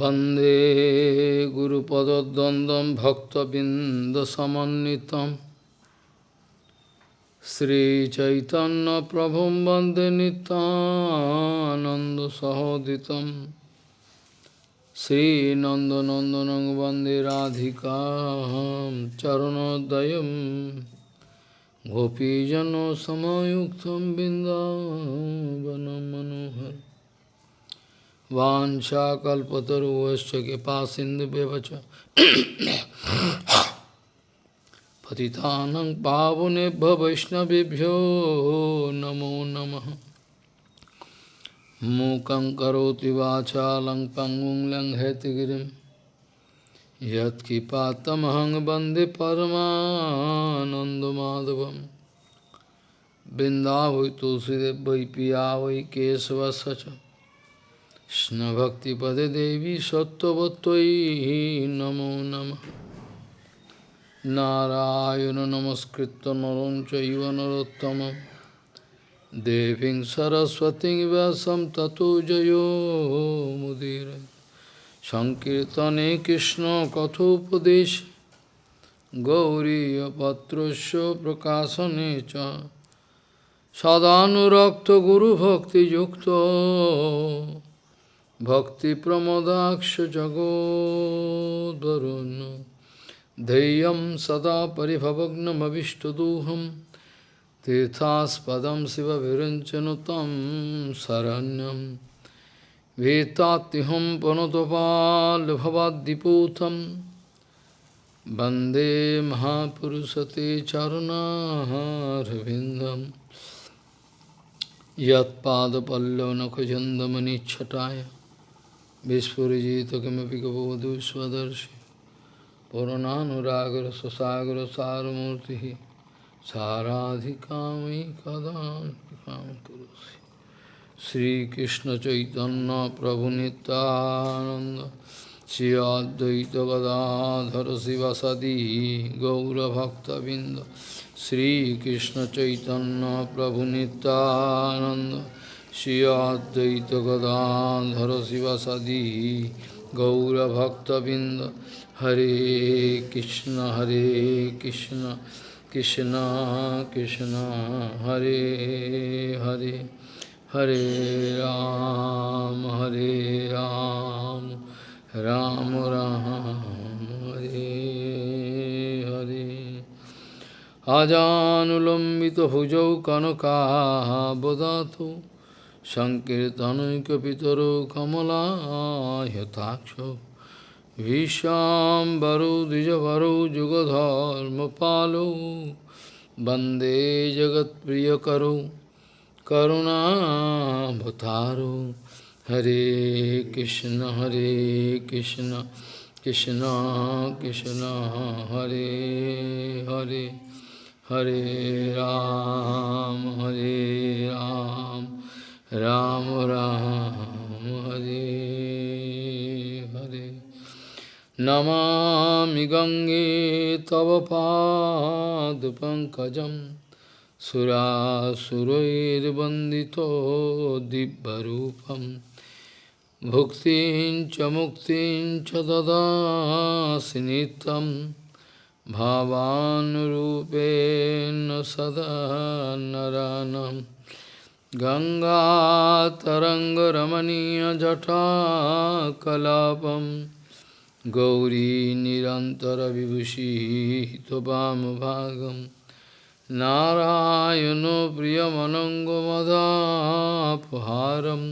वन्दे गुरुपदद्वन्द्वं भक्तबिन्दसमन्वितं श्रीचैतन्यप्रभुं वन्दे नितानन्दसहोदितं श्रीनन्दनन्दनं वन्दे राधिकां चरणोदयं गोपीजनसमयुक्तं बिन्दावनं मनोहर वाञ्छाकल्पतरुवश्च कृपा सिन्धुव्यवच पतितानं पावनेभ्य वैष्णवेभ्यो नमो नमः। मूकं करोति वाचालं पङ्गुं लङ्घयतिगिरिं। यत्किपातमहं वंदे परमानन्दमाधवं बिन्दावै तुलसीदेव वै पिया वै केशवस्य কৃষ্ণভক্তিপদে দেবী সত্যবত্যই নমো নম। নারায়ণ নমস্কৃত নরম চৈব নরোত্তম দেবীং সরস্বতী ব্যাসম ততো জয়োমুদীর সংকীর্তনে কৃষ্ণ কথোপদেশ। গৌরীপত্রস্য প্রকাশনে চ। সদানুরক্ত গুরুভক্তিযুক্ত। cha Sadhanurakta guru bhakti yukta भक्तिप्रमदाक्षजगोद्वरुन् धैर्यं सदा परिभवग्नमविष्टदोहं तीर्थास्पदं शिवविरञ्चनु तं शरण्यं वेत्तात्युहं पनुतपाल्भवाद्दिपूतं वन्दे महापुरुषते चरुणारविन्दं यत्पादपल्लवनखचन्दमनिच्छटाय Vispurjita kimapi kapavadu svadarshi Purananuragar sasagar saramurti Saradhikamai kadam kipam kurusi Sri Krishna Chaitanya Prabhu Nityananda Sri Advaita Gadadhara Sivasadi Gaura Bhakta Binda Sri Krishna Chaitanya Prabhu Nityananda Shri Advaita Gadadhara Sivasadi Gaura Bhakta Binda Hare Krishna Hare Krishna Krishna Krishna Hare Hare Hare Ram Hare Ram Ram Ram Hare Hare Ajanulambita Bhujau Kanaka Bodhatu Sankirtanukapitaro Kamalayatakso Vishambaro Dijavaro Jugadharma Palo Bande Jagat Priyakaro Karuna Bhataro Hare Krishna Hare Krishna Krishna Krishna Hare Hare Hare Ram Ram Hare Hare Namami Gange Tava Pankajam Sura Surair Bandito Dibbarupam Bhuktin Chamuktin Chadada Sinitam Bhavanurupena Sada Naranam गङ्गातरङ्गरमणीयजटाकलापं Gauri निरन्तरविभूषितवामभागं नारायणो प्रियमनङ्गमदापहारं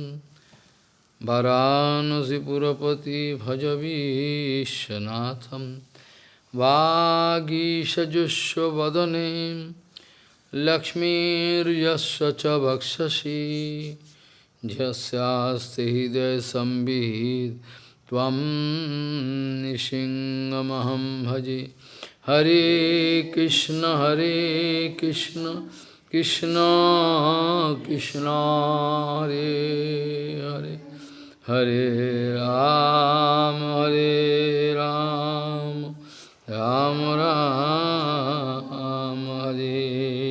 वरानसिपुरपति भजवीशनाथं वागीषजुष्वदने लक्ष्मीर्यस्य च वक्षसि। झस्यास्ति हृदयसंवित् त्वं भजे। हरे कृष्ण हरे कृष्ण कृष्ण कृष्ण, हरे हरे। हरे राम हरे राम। राम राम, हरे।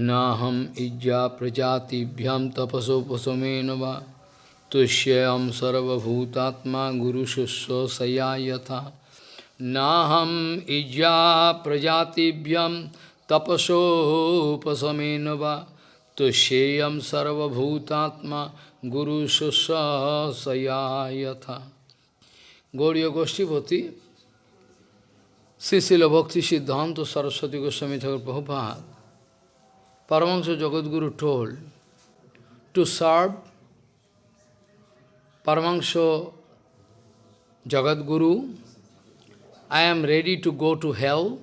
नाहम Itza प्रजातिभ्याम तपसोपमेन व। तुष्यम सर्वभूतात्मा गुरुशुश्रूषया यथा। न हम Itza प्रजातिभ्यम तपसोपमेन व। तुष्यम सर्वभूतात्मा गुरुशुश्रूषया यथा। गौड़ी गोष्ठीपति श्री शिल भक्ति सिद्धांत Saraswati Goswami Thakur Prabhupada Paramahansa Jagadguru told to serve Paramahansa Jagadguru, I am ready to go to hell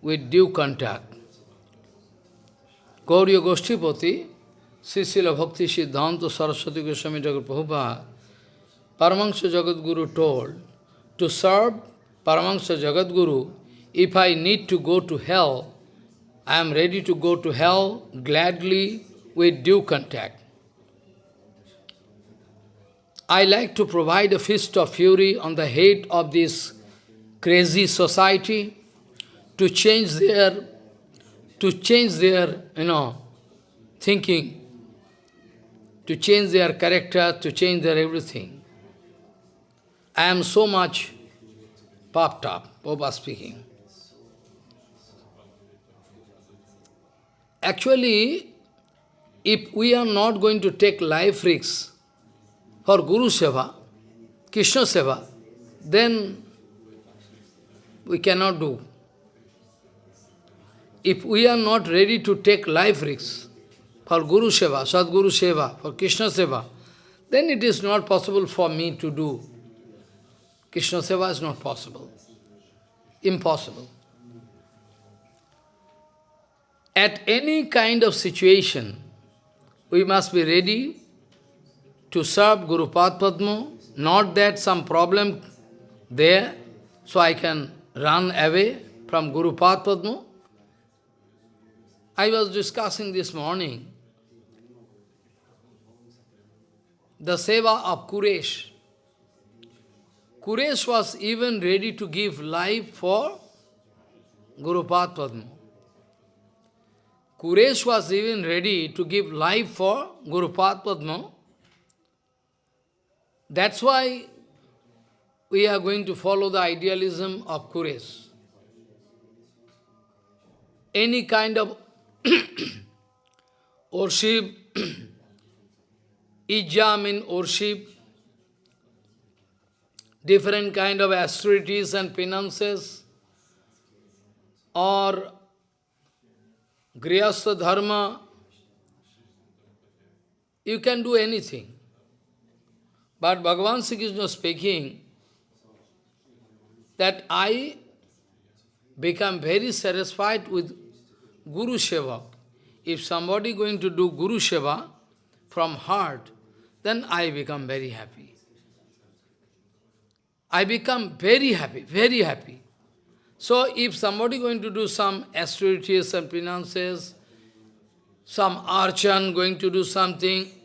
with due contact. Gauriya Goshtipati, Sisila Bhakti Siddhanta Saraswati Goswami Prabhupada, Paramahansa Jagadguru told to serve Paramahansa Jagadguru, if I need to go to hell, I am ready to go to hell gladly with due contact. I like to provide a fist of fury on the head of this crazy society to change their, to change their, you know, thinking, to change their character, to change their everything. I am so much puffed up, Papa speaking. Actually, if we are not going to take life risks for Guru Seva, Krishna Seva, then we cannot do. If we are not ready to take life risks for Guru Seva, Sadguru Seva, for Krishna Seva, then it is not possible for me to do Krishna Seva is not possible. Impossible. At any kind of situation, we must be ready to serve Guru Padma, not that some problem there, so I can run away from Guru Padma. I was discussing this morning the seva of Kuresh. Kuresh was even ready to give life for Guru Padma. Kuresh was even ready to give life for Guru Padma. That's why we are going to follow the idealism of Kuresh. Any kind of worship, ijam in worship, different kind of austerities and penances, or Grihastha Dharma, you can do anything. But Bhagavan Sri Krishna speaking that I become very satisfied with Guru Seva. If somebody going to do Guru Seva from heart, then I become very happy. I become very happy, very happy. So if somebody going to do some austerities and penances, some archan going to do something,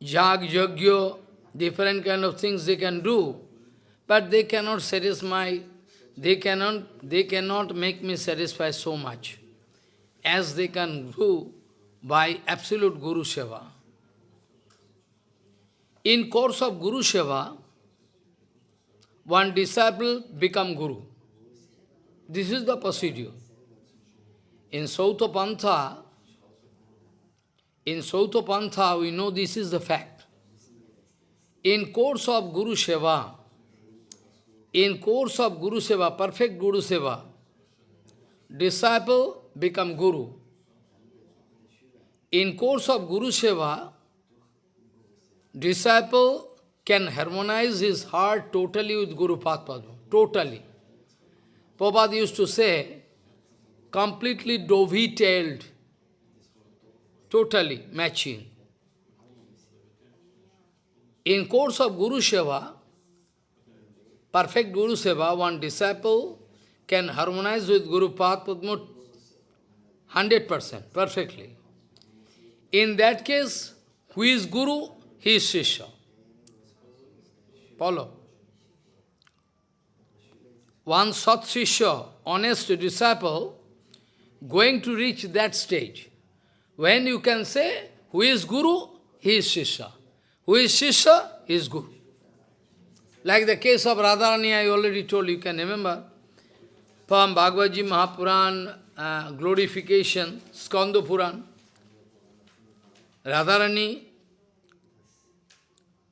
jag, yagyo, different kind of things they can do, but they cannot satisfy, they cannot, they cannot make me satisfy so much as they can do by absolute Guru Seva. In course of Guru Seva, one disciple become Guru. This is the procedure. In Sauta Pantha, in Sauta Pantha, we know this is the fact. In course of Guru Seva, in course of Guru Seva, perfect Guru Seva, disciple become Guru. In course of Guru Seva, disciple can harmonize his heart totally with Guru Padma, totally. Prabhupada used to say, completely dovetailed, totally matching. In course of Guru Seva, perfect Guru Seva, one disciple can harmonize with Guru Padma 100%, perfectly. In that case, who is Guru? He is Shishya. Follow. One Sat honest disciple, going to reach that stage. When you can say, Who is Guru? He is Shishya. Who is Shishya? He is Guru. Like the case of Radharani, I already told you, you can remember. From Bhagavad Gita Mahapuran, uh, glorification, Skanda Puran, Radharani,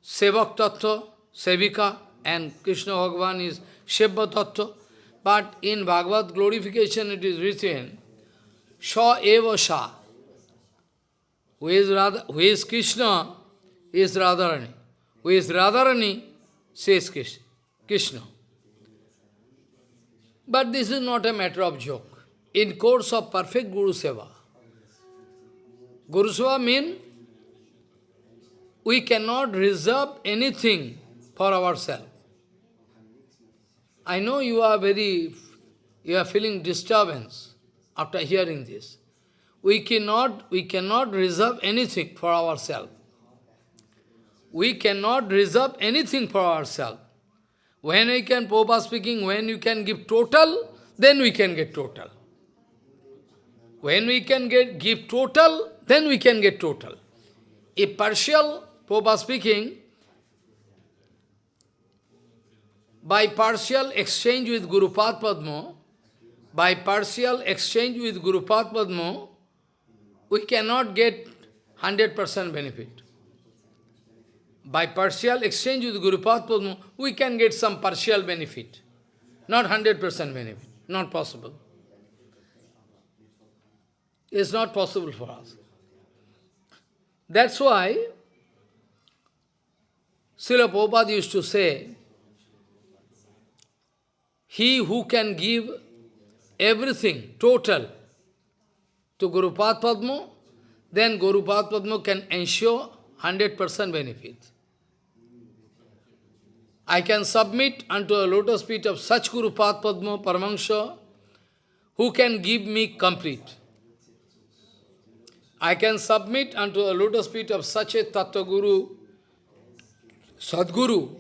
Sevak Tattva, Sevika, and Krishna Bhagavan is Shebha Tattva. But in Bhagavad glorification it is written, Sha Eva Sha. Who is, Radha, who is Krishna is Radharani. Who is Radharani says Krishna. But this is not a matter of joke. In course of perfect Guru Seva, Guru Seva means we cannot reserve anything for ourselves. I know you are very, you are feeling disturbance after hearing this. We cannot, we cannot reserve anything for ourselves. We cannot reserve anything for ourselves. When we can, Popa speaking, when you can give total, then we can get total. When we can get give total, then we can get total. If partial, Popa speaking, by partial exchange with Guru Padma, by partial exchange with Guru Padma, we cannot get 100% benefit. By partial exchange with Guru Padma, we can get some partial benefit, not 100% benefit, not possible. It's not possible for us. That's why Srila Prabhupada used to say, he who can give everything, total, to Guru Padma, then Guru Padma can ensure 100% benefit. I can submit unto a lotus feet of such Guru Padma Paramahansa who can give me complete. I can submit unto a lotus feet of such a Tattva Guru, Sadguru,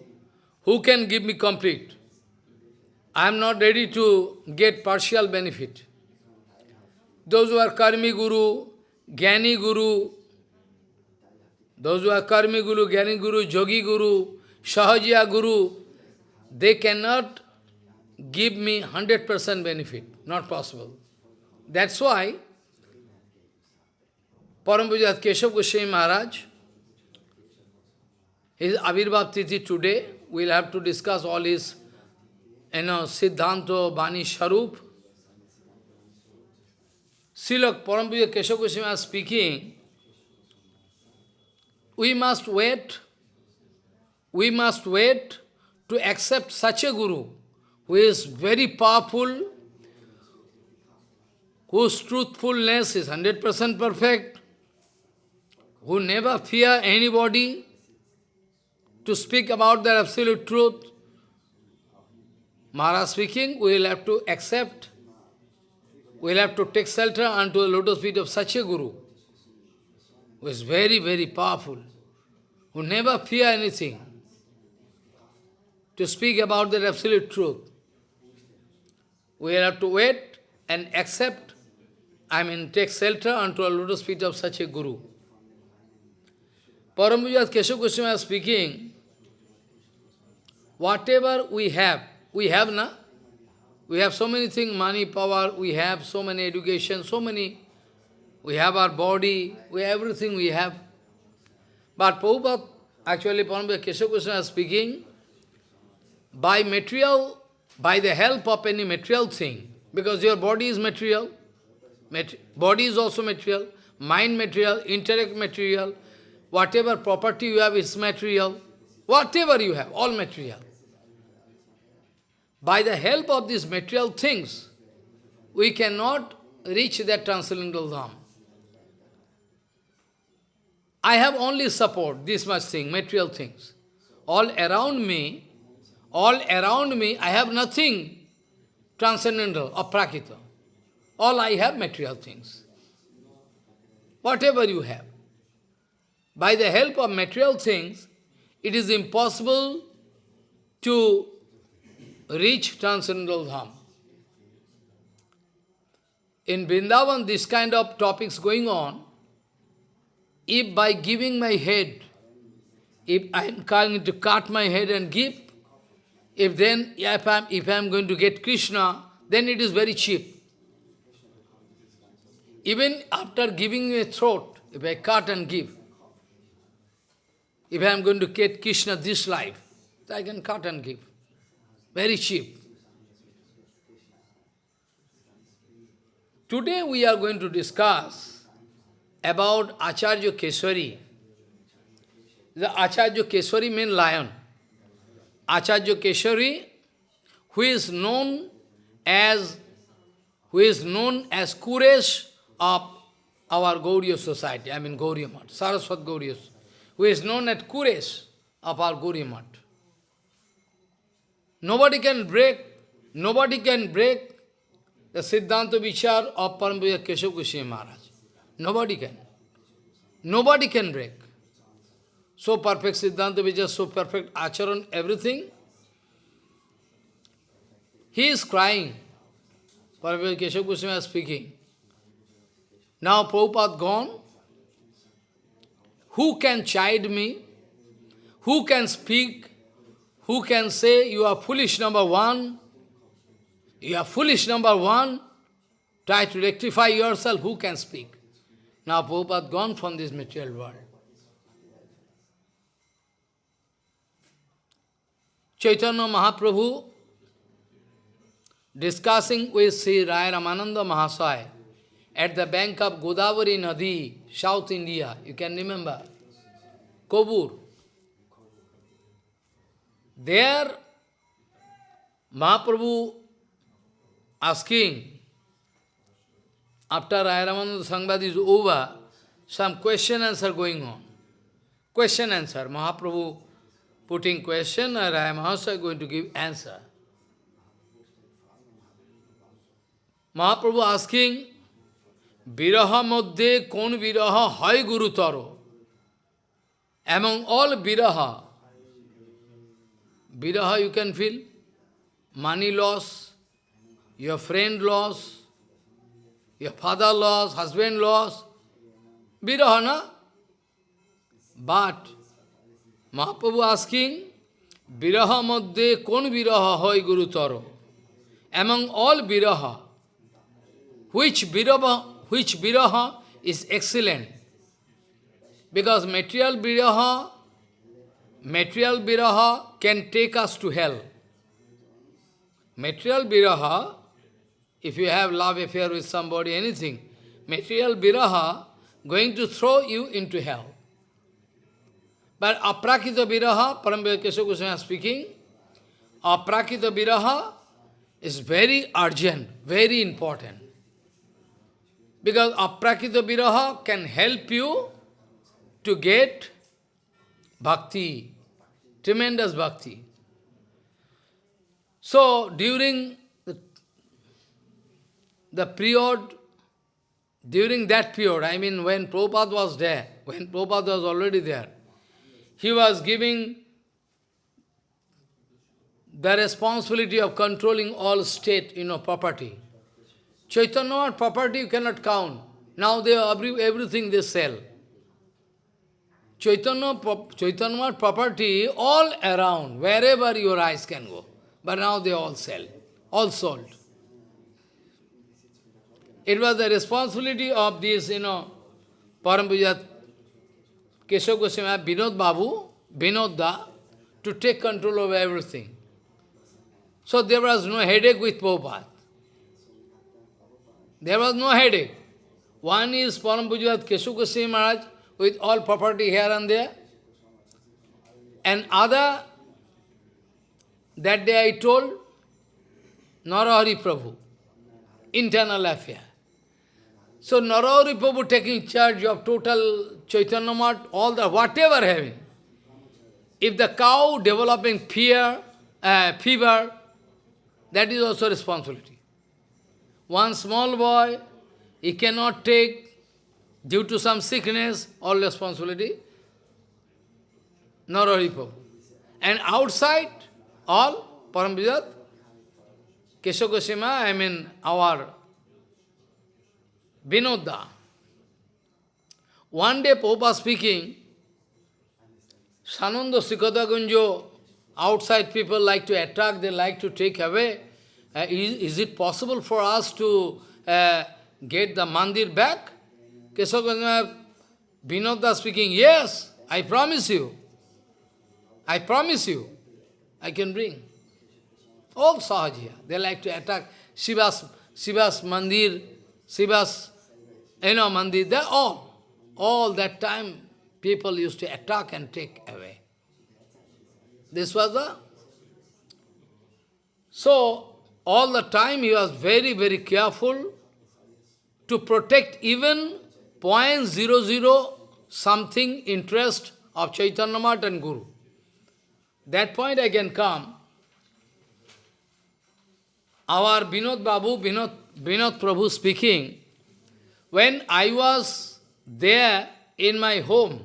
who can give me complete. I am not ready to get partial benefit. Those who are Karmi Guru, Gyani Guru, those who are Karmi Guru, Gyani Guru, Jogi Guru, Sahajiya Guru, they cannot give me 100% benefit. Not possible. That's why Parambhujat Keshav Goswami Maharaj, his Avirbhav Tithi today, we'll have to discuss all his you know, Siddhanta, Bani Sharup, Srila Parampuja Keshav Goswami speaking, we must wait, we must wait to accept such a Guru who is very powerful, whose truthfulness is 100% perfect, who never fear anybody to speak about the absolute truth. Maharaj speaking, we will have to accept we'll have to take shelter unto the lotus feet of such a Guru, who is very, very powerful, who never fear anything, to speak about the absolute truth. We'll have to wait and accept, I mean, take shelter unto the lotus feet of such a Guru. Parambhujat Keshav Goswami speaking, whatever we have, we have na, we have so many things, money, power, we have so many education, so many. We have our body, we everything we have. But Prabhupada, actually Parambhava Keshav Krishna is speaking, by material, by the help of any material thing, because your body is material, mat body is also material, mind material, intellect material, whatever property you have is material, whatever you have, all material. By the help of these material things, we cannot reach that transcendental Dham. I have only support, this much thing, material things. All around me, all around me, I have nothing transcendental or prakita. All I have material things. Whatever you have. By the help of material things, it is impossible to reach transcendental dham. In Vrindavan, this kind of topics going on, if by giving my head, if I am going to cut my head and give, if then if I am if I am going to get Krishna, then it is very cheap. Even after giving a throat, if I cut and give, if I am going to get Krishna this life, I can cut and give. Very cheap. Today we are going to discuss about Acharya Keswari. The Acharya Keswari means lion. Acharya Keswari, who is known as who is known as Kuresh of our Gauriya society, I mean Gauriya Mat, Saraswat Gauriya, who is known as Kuresh of our Gauriya Mat. Nobody can break, nobody can break the Siddhanta Vichar of Parampuja Keshav Maharaj. Nobody can. Nobody can break. So perfect Siddhanta Vichar, so perfect Acharan, everything. He is crying. Parampuja Keshav Goswami is speaking. Now Prabhupada gone. Who can chide me? Who can speak? Who can say, you are foolish number one? You are foolish, number one. Try to rectify yourself. Who can speak? Now Prabhupada gone from this material world. Chaitanya Mahaprabhu discussing with Sri Raya Ramananda Mahasaya at the bank of Godavari Nadi, South India. You can remember. Kobur. There, Mahaprabhu asking, after Ayaramananda Sangbad is over, some question answer going on. Question answer. Mahaprabhu putting question and I am also going to give answer. Mahaprabhu asking, Viraha Madhye kon viraha hai guru taro? Among all viraha, viraha you can feel, money loss, your friend loss, your father loss, husband loss, birahana. But Mahaprabhu asking, Viraha madhye kon viraha hoy guru taro? Among all viraha, which viraha, which viraha is excellent? Because material viraha, material viraha can take us to hell. Material viraha if you have love affair with somebody, anything, material viraha going to throw you into hell. But aprakita viraha, Parambhaya Kesha Goswami speaking, aprakita viraha is very urgent, very important. Because aprakita viraha can help you to get bhakti, tremendous bhakti. So, during the period, during that period, I mean when Prabhupada was there, when Prabhupada was already there, he was giving the responsibility of controlling all state, you know, property. Chaitanya property you cannot count. Now they every, everything they sell. Chaitanya, Chaitanya property all around, wherever your eyes can go. But now they all sell, all sold. It was the responsibility of this, you know, Parampujat Keshav Goswami, Vinod Babu, Vinodda, to take control of everything. So there was no headache with Prabhupada. There was no headache. One is Parampujat Keshav Goswami Maharaj with all property here and there. And other, that day I told, Narahari Prabhu, internal affair. So Narahari Prabhu taking charge of total Chaitanya Mat, all the whatever having. If the cow developing fear, uh, fever, that is also responsibility. One small boy, he cannot take, due to some sickness, all responsibility. Narahari Prabhu. And outside, all, Parambijat, Kesha I mean our Vinodda. one day Prabhupada speaking, Sananda Sikata Gunjo, outside people like to attack, they like to take away. Uh, is, is it possible for us to uh, get the mandir back? Kesavagana Vinodda speaking, yes, I promise you. I promise you, I can bring. All Sahajiya, they like to attack Shiva's, Shiva's mandir, Shiva's, you know, mandir, they all, all that time people used to attack and take away. This was the... So, all the time he was very, very careful to protect even 0.00 something interest of Chaitanya Math and Guru. That point I can come. Our Binod Babu, Binod, Binod Prabhu speaking, when I was there in my home,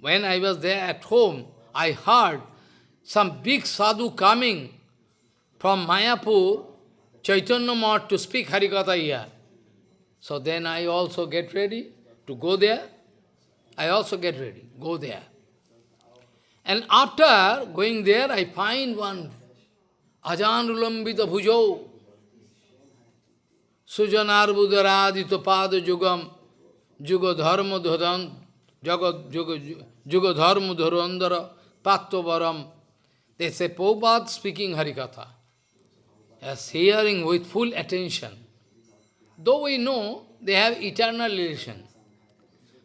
when I was there at home, I heard some big sadhu coming from Mayapur, Chaitanya Math to speak Harikatha here. So then I also get ready to go there. I also get ready, go there. And after going there, I find one Ajan Ulambita Bhujo, Sujanar Budaradita Pada Jugam, Juga Dharma Dharan, Jagat Dharandara, Pattovaram. They say, Prabhupada speaking Harikatha. As hearing with full attention. Though we know they have eternal relation.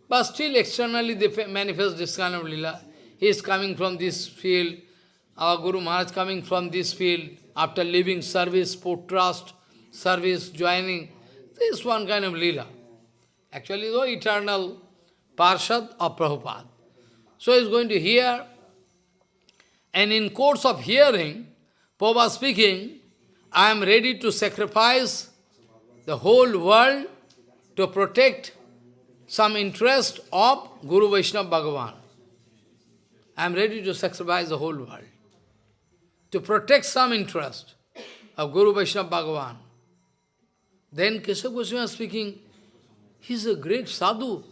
But still externally they manifest this kind of lila. He is coming from this field, our Guru Maharaj coming from this field, after leaving service, put trust, service, joining. This one kind of lila. Actually, the eternal Parshad of Prabhupada. So he is going to hear, and in course of hearing, Prabhupada speaking, I am ready to sacrifice the whole world to protect some interest of Guru Vaishnava Bhagavan. I am ready to sacrifice the whole world to protect some interest of Guru Vaishnava Bhagavan. Then Keshav Goswami is speaking, he is a great sadhu.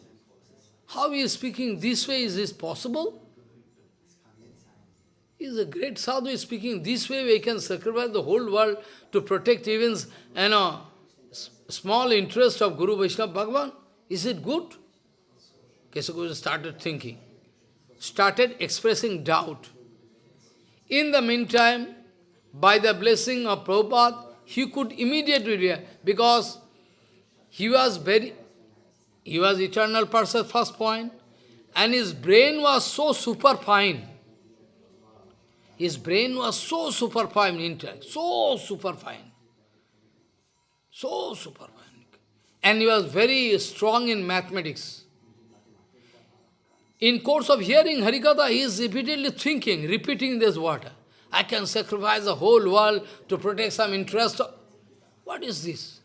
How he is speaking this way, is this possible? He is a great sadhu, he is speaking this way, we can sacrifice the whole world to protect even you know, small interest of Guru Vaishnava Bhagavan. Is it good? Keshav started thinking started expressing doubt. In the meantime, by the blessing of Prabhupada, he could immediately, because he was very, he was eternal person, first point, and his brain was so super fine. His brain was so super fine, intellect, so super fine. So super fine. And he was very strong in mathematics. In course of hearing Harikatha, he is repeatedly thinking, repeating this word. I can sacrifice the whole world to protect some interest. What is this?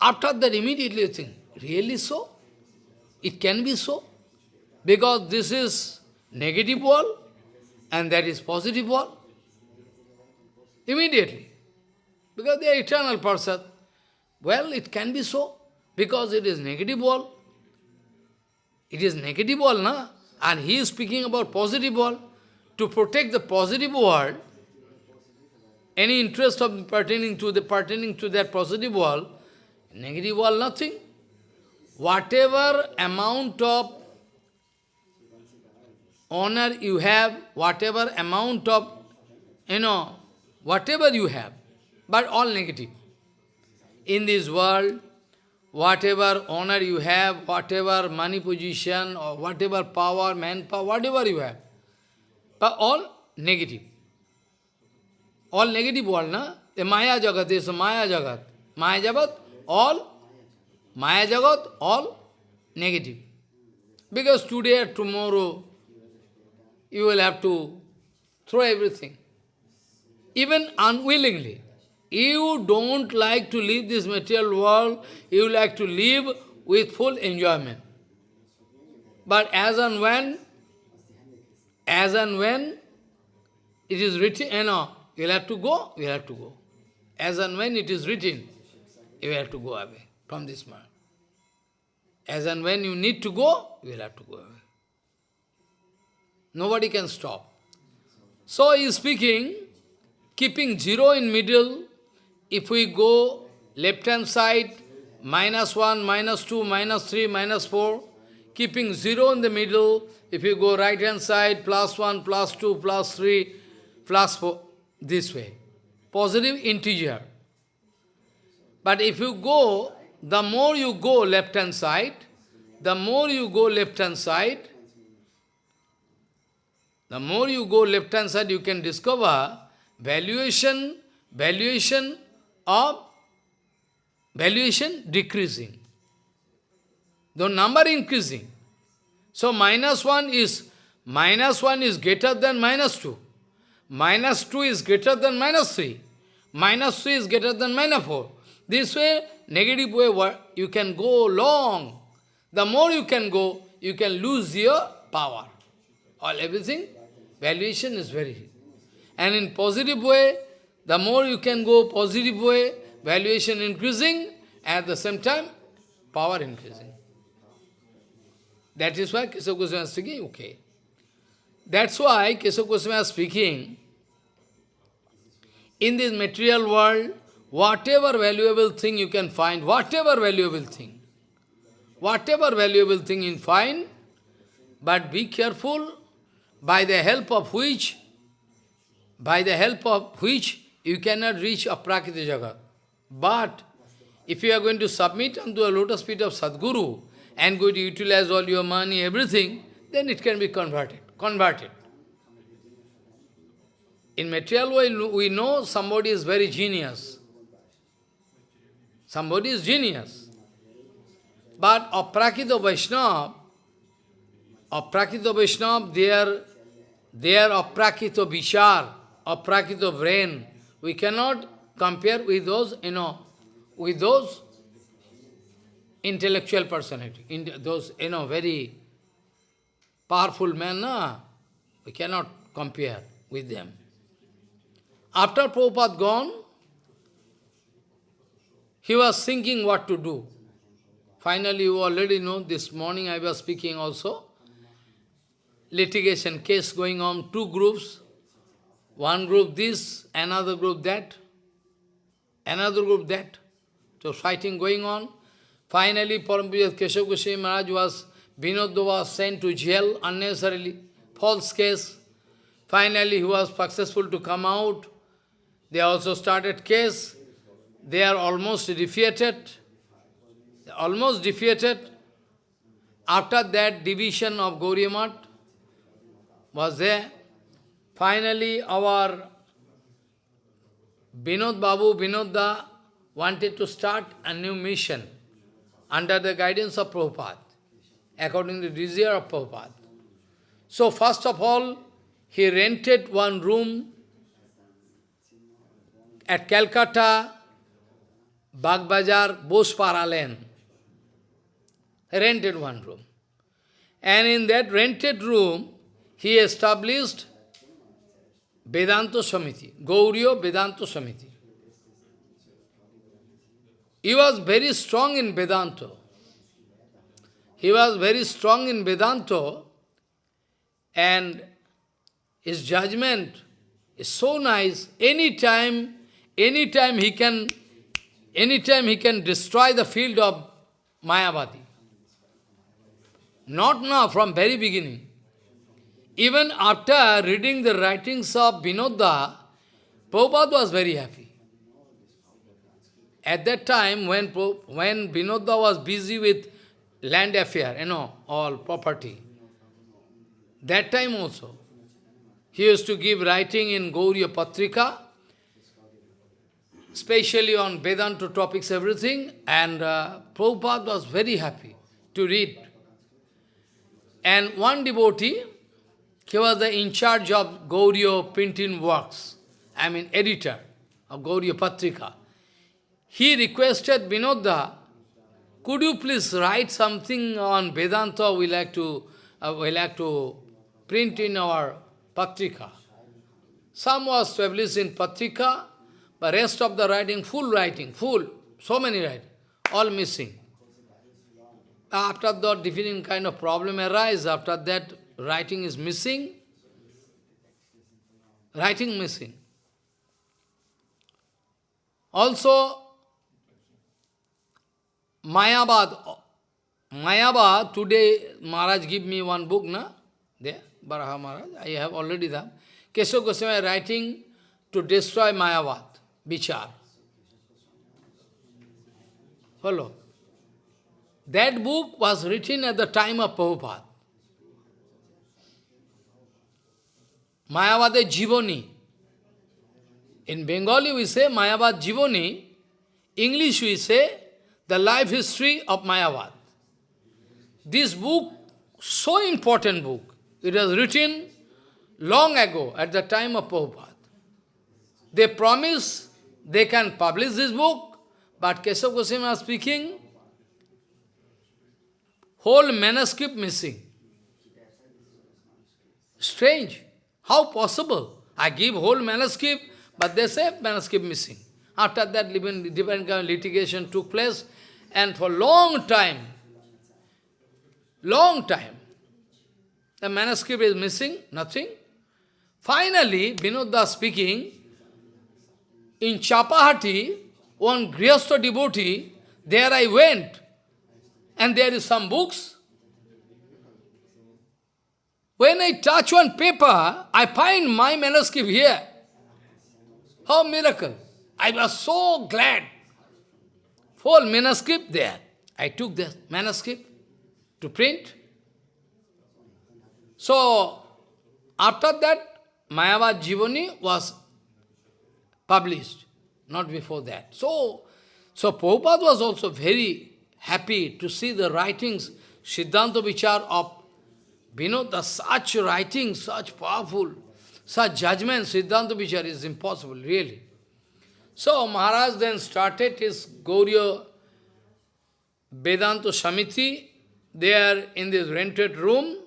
After that, immediately you think, really so? It can be so? Because this is negative world and that is positive world. Immediately. Because they are eternal person. Well, it can be so. Because it is negative world. It is negative world, na? And he is speaking about positive world. To protect the positive world, any interest of pertaining to the pertaining to that positive world, negative world, nothing. Whatever amount of honor you have, whatever amount of, you know, whatever you have, but all negative. In this world, whatever honor you have, whatever money position, or whatever power, manpower, whatever you have, but all negative. All negative world, na? The Maya Jagat is Maya Jagat. Maya Jagat, all, Maya Jagat, all negative. Because today or tomorrow, you will have to throw everything. Even unwillingly. You don't like to live this material world, you like to live with full enjoyment. But as and when, as and when it is written, you know, you'll have to go, you'll have to go. As and when it is written, you have to go away from this world. As and when you need to go, you will have to go. away. Nobody can stop. So he is speaking, keeping zero in middle, if we go left hand side, minus 1, minus 2, minus 3, minus 4, keeping 0 in the middle, if you go right hand side, plus 1, plus 2, plus 3, plus 4, this way. Positive integer. But if you go, the more you go left hand side, the more you go left hand side, the more you go left hand side, you can discover valuation, valuation of valuation decreasing. The number increasing. So minus 1 is minus 1 is greater than minus 2. Minus 2 is greater than minus 3. Minus 3 is greater than minus 4. This way, negative way, you can go long. The more you can go, you can lose your power. All everything, valuation is very. And in positive way, the more you can go positive way, valuation increasing, at the same time, power increasing. That is why Keshav Goswami is speaking, okay. That's why Keshav Goswami is speaking, in this material world, whatever valuable thing you can find, whatever valuable thing, whatever valuable thing you find, but be careful, by the help of which, by the help of which you cannot reach Aprakita Jagat. But if you are going to submit unto a lotus feet of Sadguru and going to utilize all your money, everything, then it can be converted. Converted. In material world, we know somebody is very genius. Somebody is genius. But Aprakita Vaishnava, Aprakita Vaishnava, they are, they are Aprakita Vishar, Aprakita brain. We cannot compare with those, you know, with those intellectual personality, those, you know, very powerful men, no? we cannot compare with them. After Prabhupada gone, he was thinking what to do. Finally, you already know, this morning I was speaking also, litigation case going on, two groups, one group this, another group that, another group that. So fighting going on. Finally, Parampuja Keshav Goswami Maharaj was, Vinodda was sent to jail unnecessarily, false case. Finally, he was successful to come out. They also started case. They are almost defeated. Almost defeated. After that division of Gauriya was there. Finally, our Vinod Babu, Vinodda, wanted to start a new mission under the guidance of Prabhupada, according to the desire of Prabhupada. So first of all, he rented one room at Calcutta, Bagbazar, Bospara Lane. Rented one room. And in that rented room, he established Vedanta Samiti, Gauriya Vedanta Samiti. He was very strong in Vedanta. He was very strong in Vedanta and his judgment is so nice. Anytime, anytime he can, anytime he can destroy the field of Mayavadi. Not now, from very beginning. Even after reading the writings of Vinodda, Prabhupada was very happy. At that time, when, when Vinodda was busy with land affair, you know, all property, that time also, he used to give writing in Gauriya Patrika, especially on Vedanta topics, everything, and uh, Prabhupada was very happy to read. And one devotee, he was the in charge of Gauriya printing works, I mean editor of Gauriya Patrika. He requested Vinodda, could you please write something on Vedanta we like to uh, we like to print in our Patrika. Some was published in Patrika, but rest of the writing, full writing, full, so many writing, all missing. After that, different kind of problem arise. After that, writing is missing. Writing missing. Also, Mayabad, Mayabad, today Maharaj give me one book, na? There, Baraha Maharaj, I have already done. Keshav Goswami writing to destroy Mayavad, Vichar. Follow. That book was written at the time of Prabhupada. Mayavad Jivoni. In Bengali we say Mayavad Jivoni. English we say the life history of Mayavad. This book, so important book, it was written long ago at the time of Prabhupada. They promise they can publish this book, but Keshav Goswami was speaking, whole manuscript missing. Strange. How possible? I give whole manuscript, but they say manuscript missing. After that, different kind of litigation took place, and for long time, long time, the manuscript is missing, nothing. Finally, Vinod speaking, in Chapahati, one Grihastha devotee, there I went, and there is some books. When I touch one paper, I find my manuscript here. How miracle! I was so glad. Full manuscript there. I took the manuscript to print. So, after that, Mayavad Jivani was published, not before that. So, so Prabhupada was also very happy to see the writings, Siddhanta Vichar of Vinod, such writing, such powerful, such judgment, Siddhanta Vichar is impossible, really. So Maharaj then started his Gauriya Vedanta Samiti, there in this rented room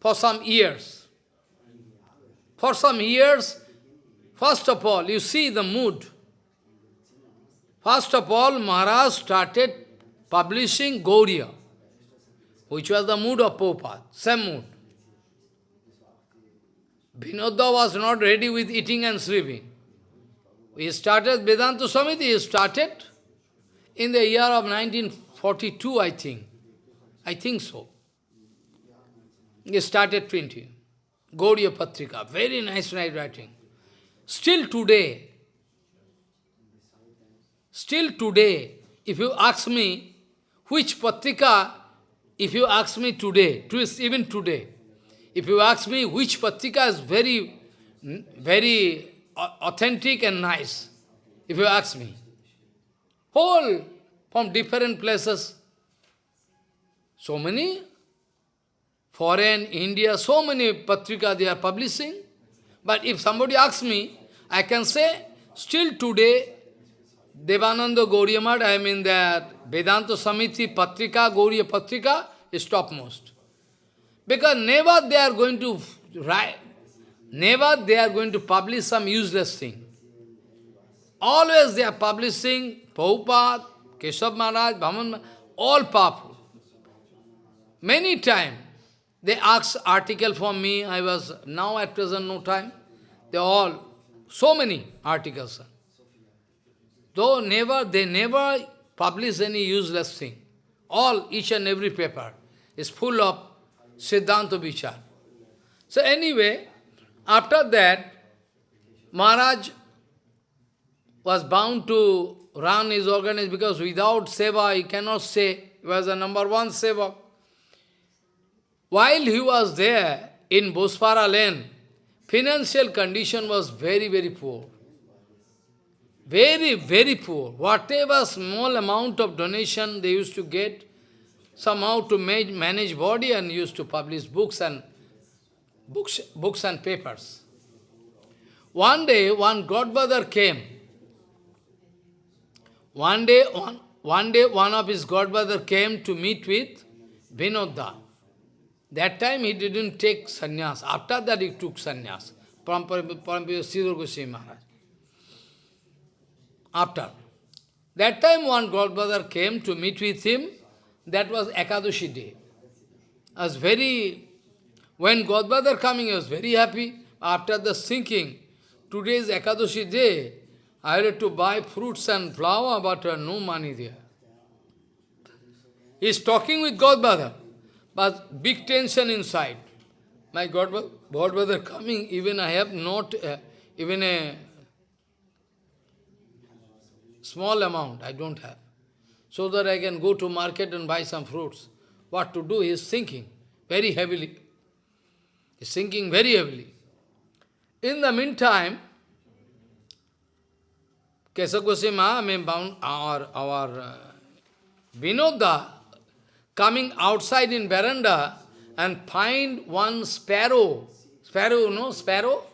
for some years. For some years, first of all, you see the mood. First of all, Maharaj started publishing Gauriya, which was the mood of Prabhupada, same mood. Vinodda was not ready with eating and sleeping. He started Vedanta Samiti, he started in the year of 1942, I think. I think so. He started printing. Gauriya Patrika, very nice writing. Still today, still today, if you ask me which Patrika, if you ask me today, even today, if you ask me which Patrika is very, very uh, authentic and nice, if you ask me, whole from different places, so many foreign, India, so many patrika they are publishing. But if somebody asks me, I can say, still today, Devananda Gauriyamat, I mean that वेदांत तो Samiti पत्रिका, गौरीय पत्रिका stop most because never they are going to write never they are going to publish some useless thing always they are publishing बहुपात Keshav Maharaj भवन all पाप many time they आक्स article for me I was now at present no time they all so many articles though never they never publish any useless thing. All, each and every paper is full of Siddhanta Vichar. So anyway, after that, Maharaj was bound to run his organization because without seva he cannot say he was the number one seva. While he was there in Bospara lane, financial condition was very, very poor. Very, very poor. Whatever small amount of donation they used to get, somehow to manage body and used to publish books and books, books and papers. One day, one godfather came. One day, one, one day, one of his godfather came to meet with Vinodda. That time he didn't take sannyas. After that he took sannyas. Parampara Sridhar Goswami Maharaj. After. That time one godbrother came to meet with him. That was Ekadashi day. I was very, when godbrother coming, I was very happy. After the thinking, today is Ekadashi day, I had to buy fruits and flour, but uh, no money there. He is talking with godbrother, but big tension inside. My godbrother, godbrother coming, even I have not uh, even a small amount, I don't have. So that I can go to market and buy some fruits. What to do, he is thinking very heavily. He is thinking very heavily. In the meantime, Kesa Goswami, I mean, our, our uh, Vinoda, coming outside in veranda and find one sparrow, sparrow, no, sparrow,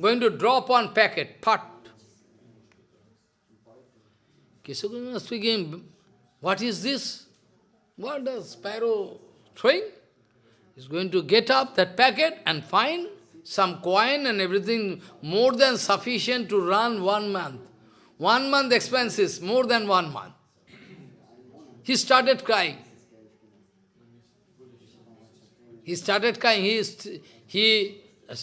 going to drop one packet, pot. Kesagoswami speaking, what is this? What does sparrow throwing? He's going to get up that packet and find some coin and everything more than sufficient to run one month. One month expenses, more than one month. He started crying. He started crying. He, he uh,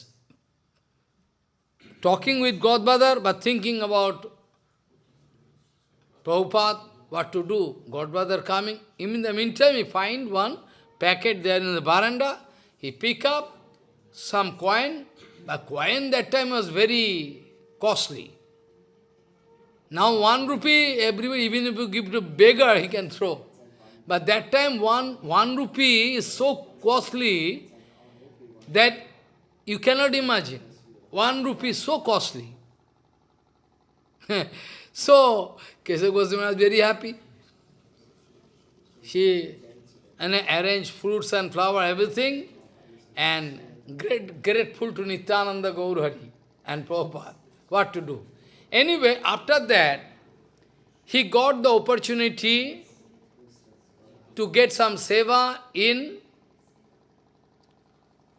talking with Godbrother, but thinking about Prabhupada, what to do. Godfather coming. In the meantime, he find one packet there in the veranda. He pick up some coin. But coin that time was very costly. Now one rupee, everybody, even if you give to beggar, he can throw. But that time one, one rupee is so costly that you cannot imagine. One rupee is so costly. so, Kesava Goswami was very happy. She and arranged fruits and flower, everything, and great, grateful to Nityananda Gaurhari and Prabhupada. What to do? Anyway, after that, he got the opportunity to get some seva in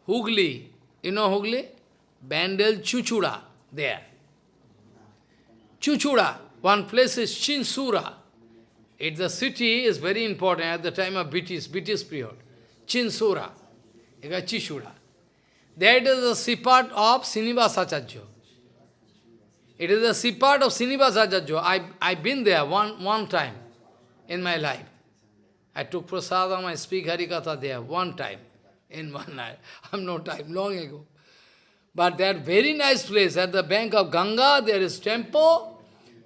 Hugli. You know Hugli? Bandel Chuchura, there. Chuchura, one place is Chinsura. It, the city is very important at the time of British, British period. Chinsura, Chichura. That is the seaport of Srinivasacharya. It is the seaport of Srinivasacharya. I, I've been there one, one time in my life. I took prasadam, I speak Harikatha there one time, in one night. I'm no time, long ago. But that very nice place, at the bank of Ganga, there is temple,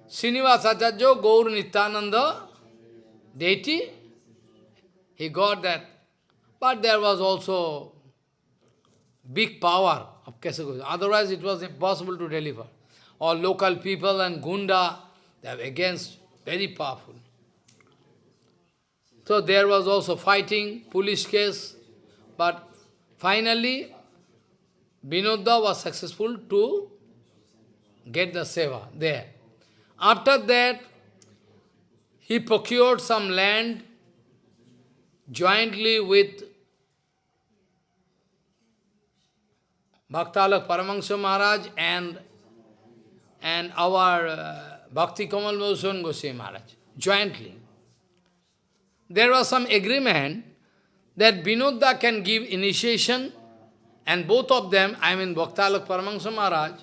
Srinivasacharya, Gaur Nityananda, deity, he got that. But there was also big power of Kesagoswami. Otherwise it was impossible to deliver. All local people and Gunda, they are against, very powerful. So there was also fighting, police case, but finally Vinodda was successful to get the seva there. After that, he procured some land jointly with Bhaktalak Paramahansa Maharaj and, and our uh, Bhakti Kamal Mosan Goswami Maharaj, jointly. There was some agreement that Vinodda can give initiation and both of them, I mean Bhaktalak Paramahansa Maharaj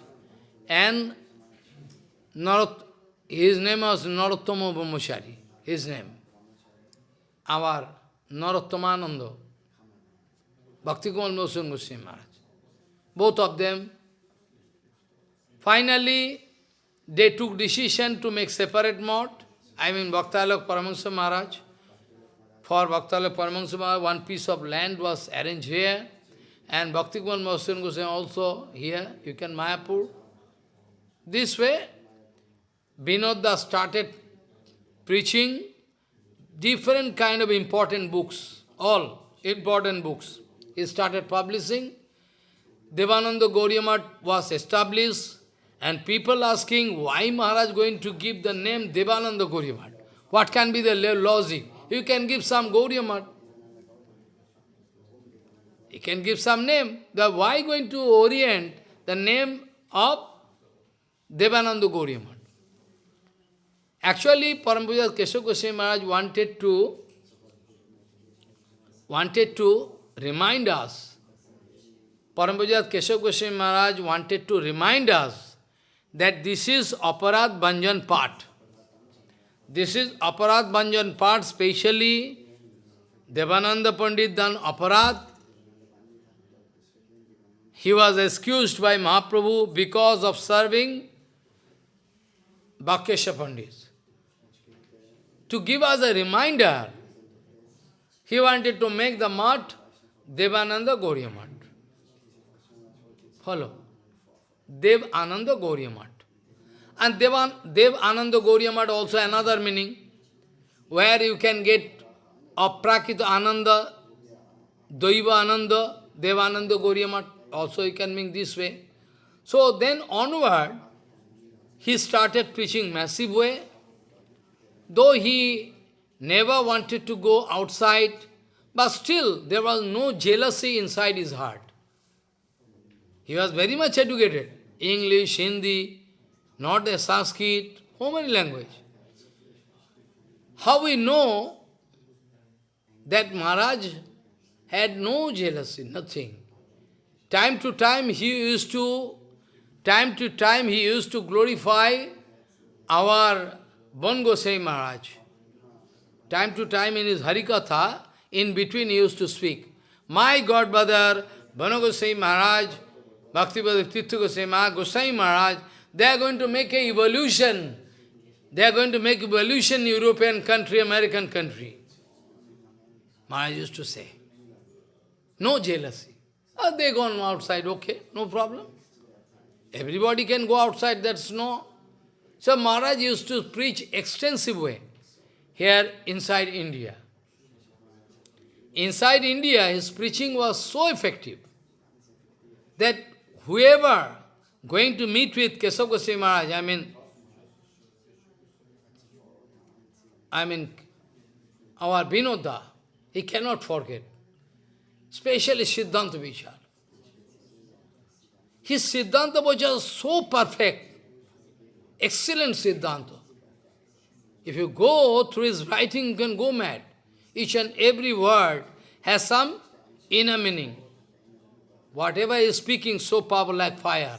and Narot, his name was Narottama Brahmachari, his name. Our Narottomananda, Bhakti Kamal Mosan Goswami Maharaj. Both of them. Finally, they took decision to make separate mode. I mean Bhaktalak Paramahansa Maharaj. For Bhaktalak Paramahansa Maharaj, one piece of land was arranged here. And Bhakti Kumar Mahasana Goswami also here, you can Mayapur. This way, Vinodda started preaching different kind of important books, all important books. He started publishing. Devananda Gauriya was established and people asking why Maharaj going to give the name Devananda Gauriya What can be the logic? You can give some Gauriya he can give some name. The why going to orient the name of Devananda Gauriya Actually, Parampuja Keshav Goswami Maharaj wanted to, wanted to remind us, Parampuja Keshav Goswami Maharaj wanted to remind us that this is Aparad Banjan part. This is Aparad Banjan part, specially Devananda Pandit done Aparad. He was excused by Mahaprabhu because of serving Vakreshwar Pandit. To give us a reminder, he wanted to make the mat Devananda Gauriya Mat. Follow. Dev Ananda Gauriya. And Devan, Dev Ananda Gauriya also another meaning, where you can get Aprakrita Ananda, Daiva Ananda, Devananda Gauriya also you can mean this way. So then onward, he started preaching massive way, though he never wanted to go outside, but still there was no jealousy inside his heart. He was very much educated, English, Hindi, not the Sanskrit, how many language. How we know that Maharaj had no jealousy, nothing. Time to time he used to Time to time he used to glorify our Bon Gosai Maharaj. Time to time in his Harikatha, in between he used to speak. My godbrother, Bon Gosai Maharaj, Bhaktivedanta Tirtha Gosai Maharaj, Gosai Maharaj, they are going to make a evolution. They are going to make evolution European country, American country. Maharaj used to say. No jealousy. Oh, they gone outside, okay, no problem. Everybody can go outside, that's no. So Maharaj used to preach extensive way here inside India. Inside India, his preaching was so effective that whoever going to meet with Kesav Goswami Maharaj, I mean, I mean, our Vinoda, he cannot forget, especially Siddhanta Vichar. His Siddhanta was just so perfect, excellent Siddhanta. If you go through his writing, you can go mad. Each and every word has some inner meaning. Whatever he is speaking, so powerful like fire.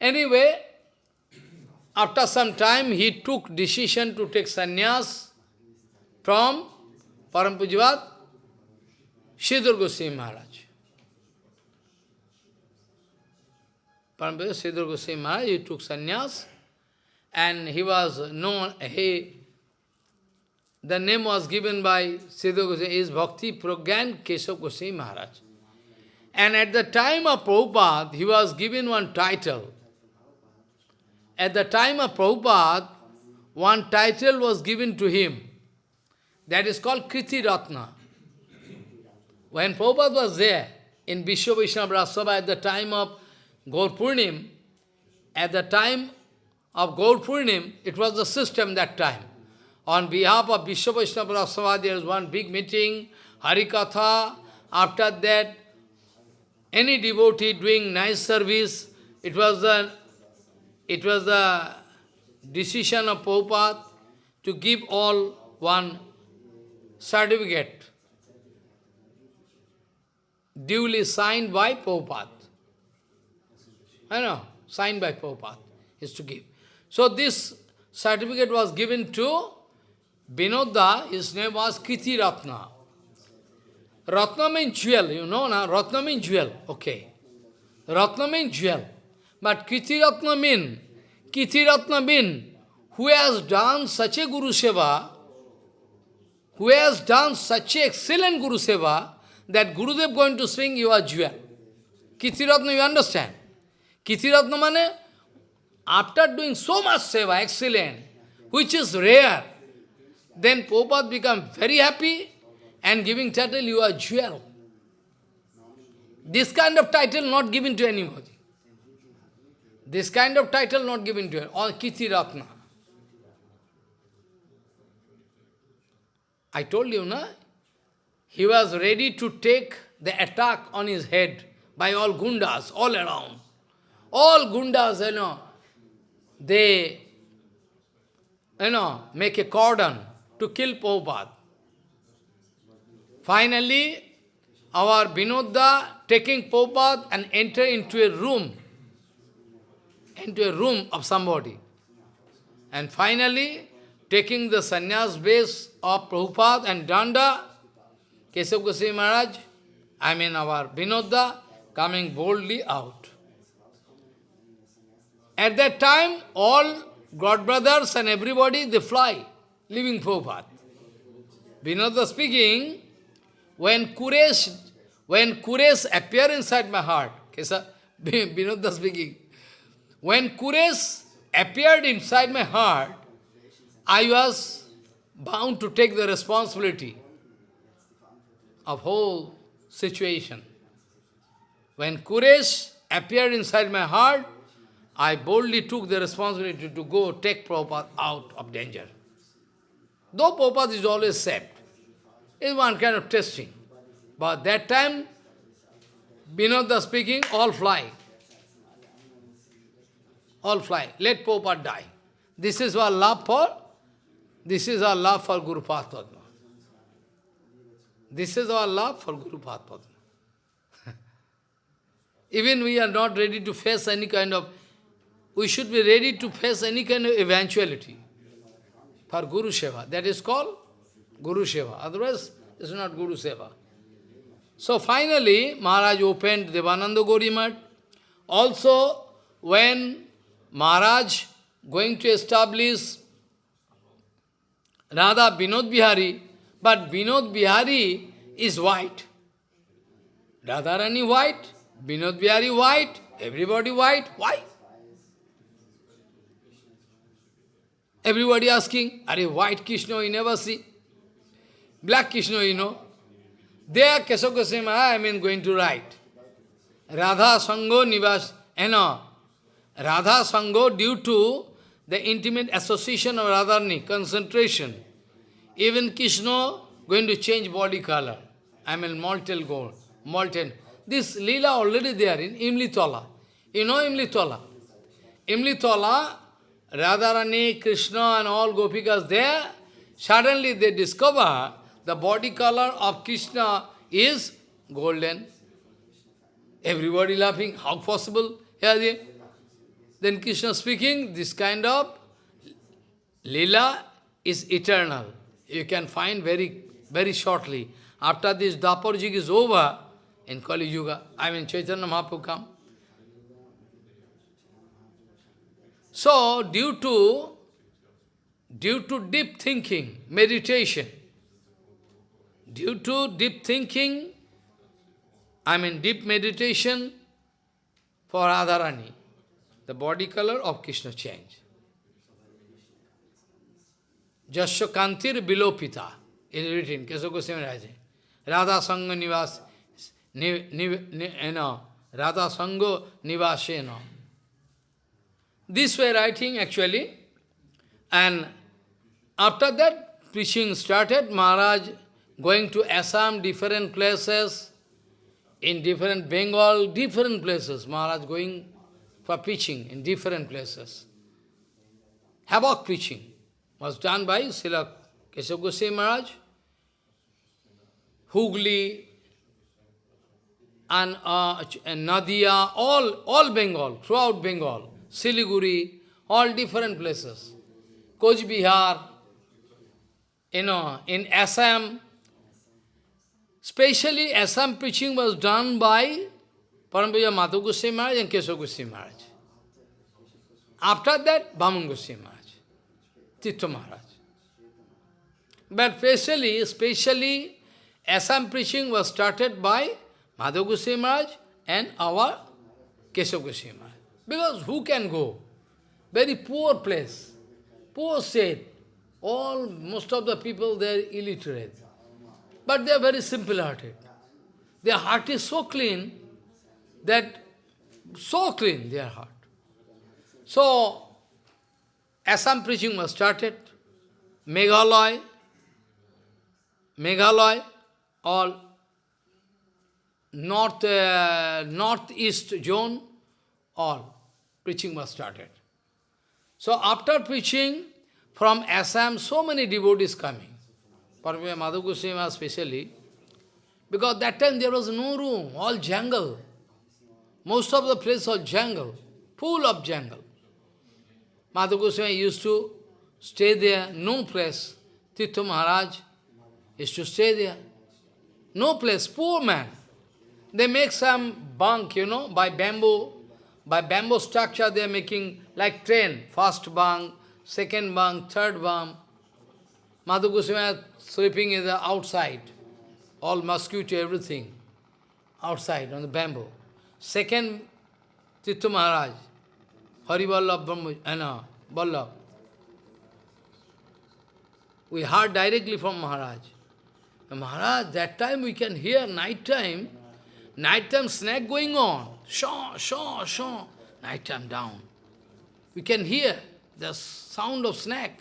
Anyway, after some time, he took decision to take sannyas from Parampujivat Sridhar Goswami Maharaj. Parampuja Sridhar Goswami Maharaj, he took sannyas, and he was known, he, the name was given by Sridhar Goswami, is Bhakti Pragyan Keshav Goswami Maharaj. And at the time of Prabhupada, he was given one title. At the time of Prabhupada, one title was given to him. That is called Kriti Ratna. When Prabhupada was there, in Vishwa Vaishnava at the time of Gaur Purnim, at the time of Gaur Purnim, it was the system that time. On behalf of Vishwa Vaishnava Raj Sabha, there was one big meeting, Harikatha. After that, any devotee doing nice service, it was the, it was the decision of Prabhupada to give all one certificate duly signed by Prabhupada. I know, signed by Prabhupada, is to give. So this certificate was given to Vinoda, his name was Kriti Ratna. Ratna means jewel, you know na? Ratna means jewel, okay. Ratna means jewel. But Kriti Ratna mean, Kriti Ratna mean, who has done such a Guru Seva, who has done such a excellent Guru Seva, that Gurudev going to swing your jewel. Kriti Ratna, you understand? Kitiratna mane, after doing so much seva, excellent, which is rare, then Prabhupada become very happy and giving title, you are jewel. This kind of title not given to anybody. This kind of title not given to or Kitiratna. I told you, na? He was ready to take the attack on his head by all gundas all around. All gundas, you know, they, you know, make a cordon to kill Prabhupada. Finally, our Vinodda taking Prabhupada and enter into a room, into a room of somebody. And finally, taking the sannyas base of Prabhupada and Danda, Kesav Goswami Maharaj, I mean our Vinodda, coming boldly out. At that time, all God brothers and everybody, they fly, leaving Prabhupada. Vinodda speaking, when Kuresh, when Kuresh appear inside my heart, Vinodda speaking, when Kuresh appeared inside my heart, I was bound to take the responsibility of whole situation. When Kuresh appeared inside my heart, I boldly took the responsibility to go take Prabhupada out of danger. Though Prabhupada is always saved, it's one kind of testing. But that time, Vinodda speaking, all fly. All fly. Let Prabhupada die. This is our love for, this is our love for Guru Padma. This is our love for Guru Padma. Even we are not ready to face any kind of we should be ready to face any kind of eventuality for Guru Seva. That is called Guru Seva. Otherwise, it's not Guru Seva. So finally, Maharaj opened Devananda Gorimat. Also, when Maharaj going to establish Radha Binod Bihari, but Binod Bihari is white. Radharani white, Binod Bihari white, everybody white. Why? Everybody asking, are you white Krishna you never see? Black Krishna you know. There Keshav Goswami, I am going to write. Radha Sango Nivas, you know, Radha Sango due to the intimate association of Radharani, concentration. Even Krishna going to change body color. I mean molten gold, molten. This lila already there in Imlitola. You know Imlitola? Imlitola, Radharani, Krishna and all Gopikas there, suddenly they discover the body color of Krishna is golden. Everybody laughing, how possible? Yeah, then Krishna speaking, this kind of lila is eternal. You can find very, very shortly. After this Dapar is over, in Kali Yuga, I mean Chaitanya Mahaprabhu come, So, due to, due to deep thinking, meditation, due to deep thinking, I mean deep meditation for Radharani, the body color of Krishna changed. Jasya Kantir Bilopita is written, Kesha Goswami Raja. Radha Sangha Nivas, ni, ni, ni, know, Radha. This way writing actually. And after that, preaching started, Maharaj going to Assam, different places, in different Bengal, different places. Maharaj going for preaching in different places. Havoc preaching was done by Srila Keshav Goswami Maharaj, Hugli, and, uh, and Nadia, all, all Bengal, throughout Bengal. Siliguri, all different places. Koch Bihar, you know, in Assam, Especially Assam preaching was done by Parampuja Madhav Goswami Maharaj and Keshav Goswami Maharaj. After that, Bhaman Goswami Maharaj, Maharaj. But especially, especially Assam preaching was started by Madhav Goswami Maharaj and our Keshav Goswami Maharaj. Because who can go? Very poor place, poor state. All, most of the people, they are illiterate. But they are very simple-hearted. Their heart is so clean that, so clean, their heart. So, Assam preaching was started. Meghalaya, Meghalaya, all north, uh, northeast zone, all preaching was started. So after preaching, from Assam, so many devotees coming. Paramahansa Madhav Goswami especially, because that time there was no room, all jungle. Most of the place was jungle, full of jungle. Madhav Goswami used to stay there, no place. Tirtha Maharaj used to stay there. No place, poor man. They make some bunk, you know, by bamboo. By bamboo structure they are making like train, first bunk, second bunk, third bunk. Madhav Goswami sleeping in the outside, all mosquito, everything, outside on the bamboo. Second, Tirtha Maharaj, Hari Vallabh Brahma, eh, Vallabh. We heard directly from Maharaj. Maharaj, that time we can hear night time, night time snake going on, shaw, shaw, shaw, night time down. We can hear the sound of snake.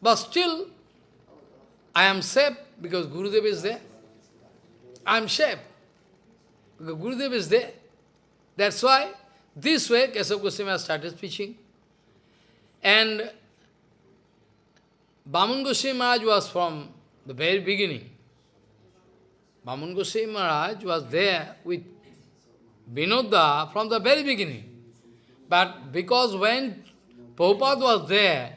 But still, I am safe because Gurudev is there. I am safe because Gurudev is there. That's why this way Keshav Goswami started preaching. And Baman Goswami Maharaj was from the very beginning. Baman Goswami Maharaj was there with Vinoda from the very beginning. But because when Prabhupada was there,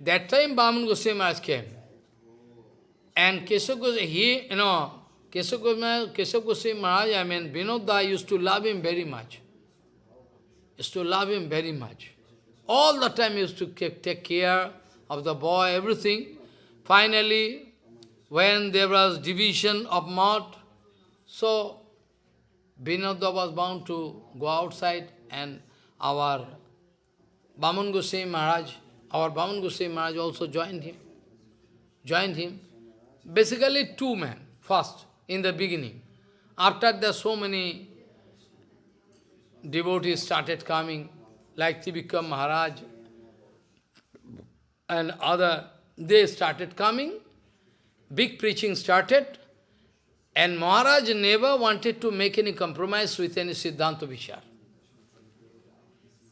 that time Baman Goswami Maharaj came. And Keshav Goswami, he, you know, Keshav Goswami Maharaj, I mean, Vinoda used to love him very much. Used to love him very much. All the time used to take care of the boy, everything. Finally, when there was division of mud, so Vinoda was bound to go outside and our Baman Goswami Maharaj, our Baman Goswami Maharaj also joined him. Joined him. Basically two men, first, in the beginning. After that, so many devotees started coming, like Trivikram Maharaj, and other, they started coming, big preaching started, and Maharaj never wanted to make any compromise with any Siddhanta Vichar.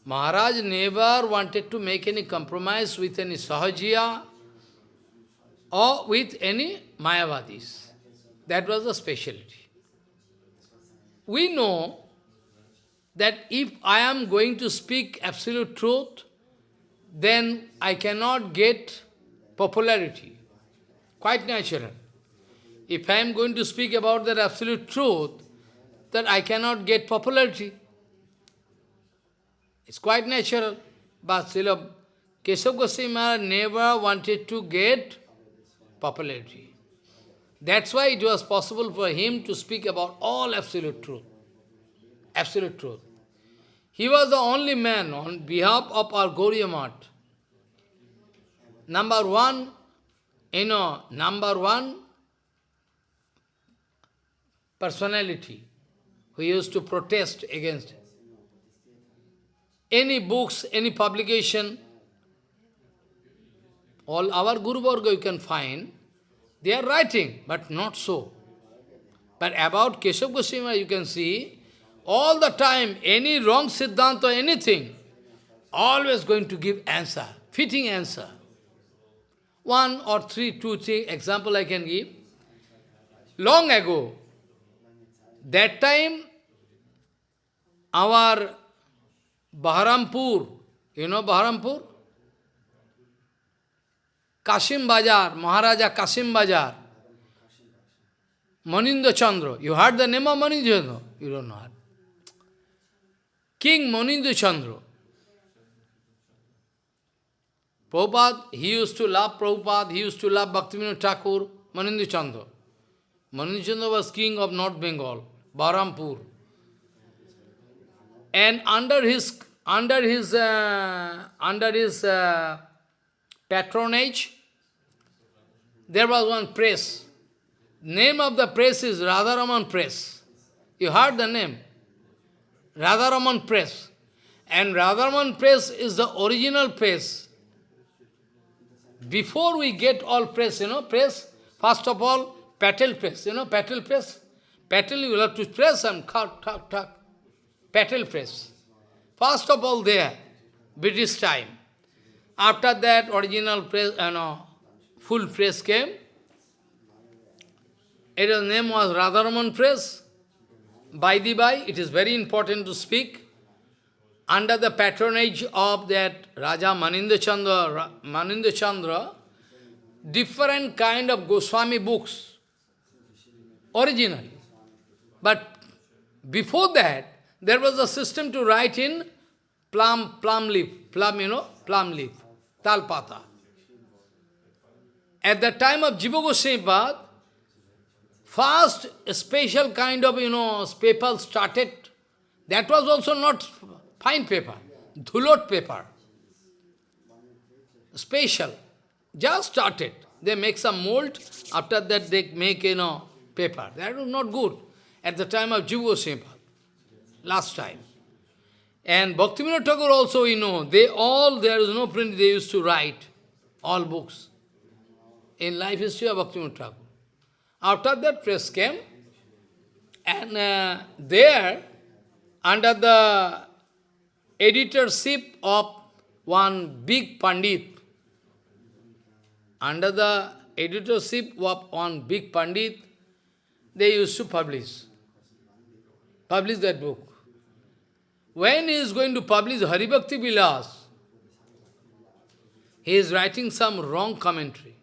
Maharaj never wanted to make any compromise with any Sahajiya or with any Mayavadis. That was the specialty. We know that if I am going to speak absolute truth, then I cannot get popularity. Quite natural. If I am going to speak about that absolute truth, that I cannot get popularity. It's quite natural. But Srila Keshav Goswami never wanted to get popularity. That's why it was possible for him to speak about all absolute truth. Absolute truth. He was the only man on behalf of our Gauriya Math. Number one, you know, number one personality who used to protest against any books, any publication, all our Guru Varga you can find, they are writing, but not so. But about Keshav Goswami, you can see, all the time, any wrong Siddhanta, anything, always going to give answer, fitting answer. One or three, two, three example I can give. Long ago, that time, our Baharampur, you know Baharampur? Kasim Bajar, Maharaja Kasim Bajar, Manindra Chandra. You heard the name of Manindra Chandra? You don't know. King Manindra Chandra. Prabhupada, he used to love Prabhupada, he used to love Bhaktivinoda Thakur, Manindra Chandra. Manindra Chandra was king of North Bengal, Baharampur. And under his under his uh, under his uh, patronage, there was one press. Name of the press is Radharaman Press. You heard the name? Radharaman Press. And Radharaman Press is the original press. Before we get all press, you know, press, first of all, Patel press, you know, Patel press. Patel, you will have to press and cut, cut, cut. Patel press. First of all there, British time. After that, original press, you know, full press came. Its name was Radharaman Press. By the by, it is very important to speak. Under the patronage of that Raja Manindra Chandra, Manindra Chandra, different kind of Goswami books, originally. But before that, there was a system to write in plum, plum leaf, plum, you know, plum leaf, talpata. At the time of Jiva Goswami first special kind of, you know, paper started. That was also not fine paper, dhulot paper. Special. Just started. They make some mold, after that they make, you know, paper. That was not good. At the time of Jiva Goswami last time. And Bhaktivinoda Thakur also, you know, they all, there is no print, they used to write all books in life history of Bhaktivinoda Thakur. After that press came, and uh, there, under the editorship of one big Pandit, under the editorship of one big Pandit, they used to publish, publish that book. When he is going to publish Haribhakti Vilas, he is writing some wrong commentary.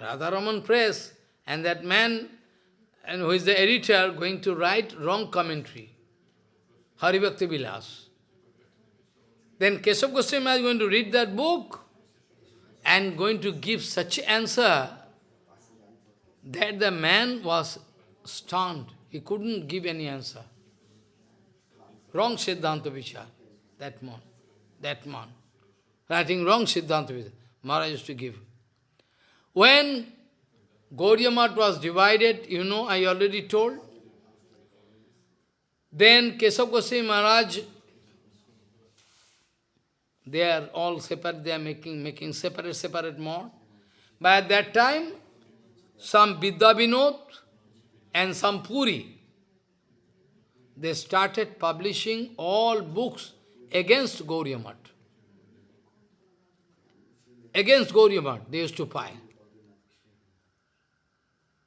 Radharaman Press, and that man, and who is the editor, going to write wrong commentary. Haribhakti Vilas. Then Keshav Goswami is going to read that book and going to give such answer that the man was stunned. He couldn't give any answer. Wrong Siddhanta Vichar, that man, that man. Writing wrong Siddhanta Vichar. Maharaj used to give. When Gaudiya was divided, you know, I already told. Then Kesav Goswami Maharaj, they are all separate, they are making, making separate, separate. But at that time, some Vidya Vinod and some Puri, they started publishing all books against Gauriya Against Gauriya they used to find.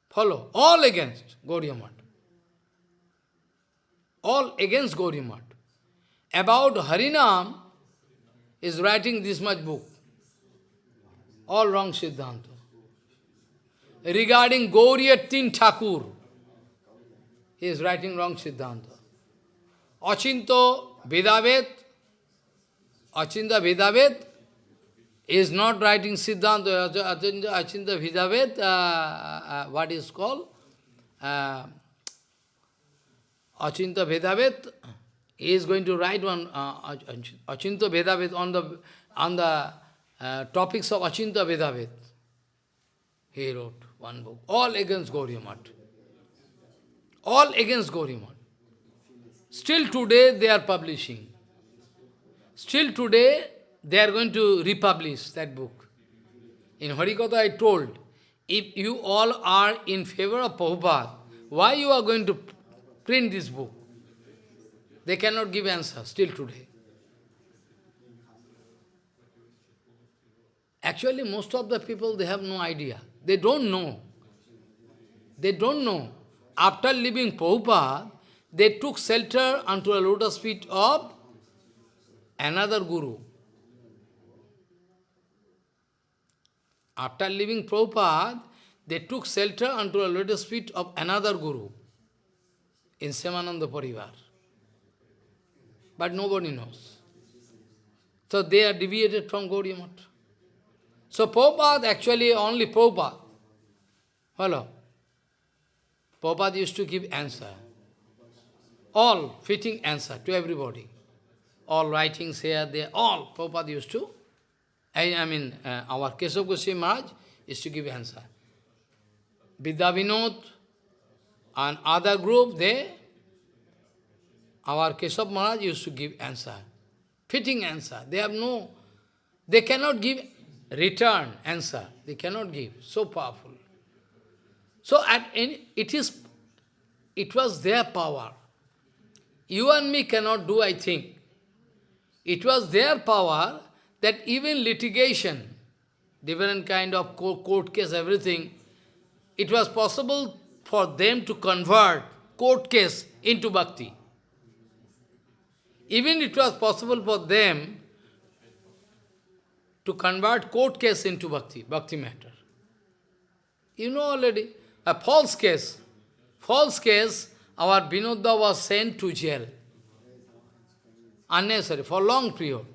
Follow. All against Gauriya All against Gauriya About Harinam is writing this much book. All wrong Siddhanta. Regarding Gauriya Tin Thakur, he is writing wrong Siddhanta. Achinto Bhedabhed, Achinta Bhedabhed, is not writing Siddhanta, Achinta Vidavet, uh, uh, what is called? Uh, Achinta Bhedabhed is going to write one uh, Achinta Bhedabhed on the on the uh, topics of Achinta Bhedabhed. He wrote one book, all against Gauriya All against Gauriya Still today they are publishing. Still today they are going to republish that book. In Harikatha I told, if you all are in favor of Prabhupada, why you are going to print this book? They cannot give answer still today. Actually, most of the people, they have no idea. They don't know. They don't know. After leaving Prabhupada, they took shelter unto a lotus feet of another guru. After leaving Prabhupada, they took shelter unto a lotus feet of another guru in Shyamananda Parivar. But nobody knows. So they are deviated from Gaudiya Math. So Prabhupada, actually only Prabhupada. Hello. Prabhupada used to give answer. All fitting answer to everybody. All writings here, there, all Prabhupada used to I, I mean, uh, our Keshav Goswami Maharaj is to give answer. Vidya Vinod and other group, they, our Keshav Maharaj used to give answer. Fitting answer. They have no, they cannot give return answer. They cannot give. So powerful. So at any, it is, it was their power. You and me cannot do, I think. it was their power that even litigation, different kind of court case, everything, it was possible for them to convert court case into bhakti. Even it was possible for them to convert court case into bhakti, bhakti matter. You know already, a false case. False case, our Vinodda was sent to jail. Unnecessary, for long period.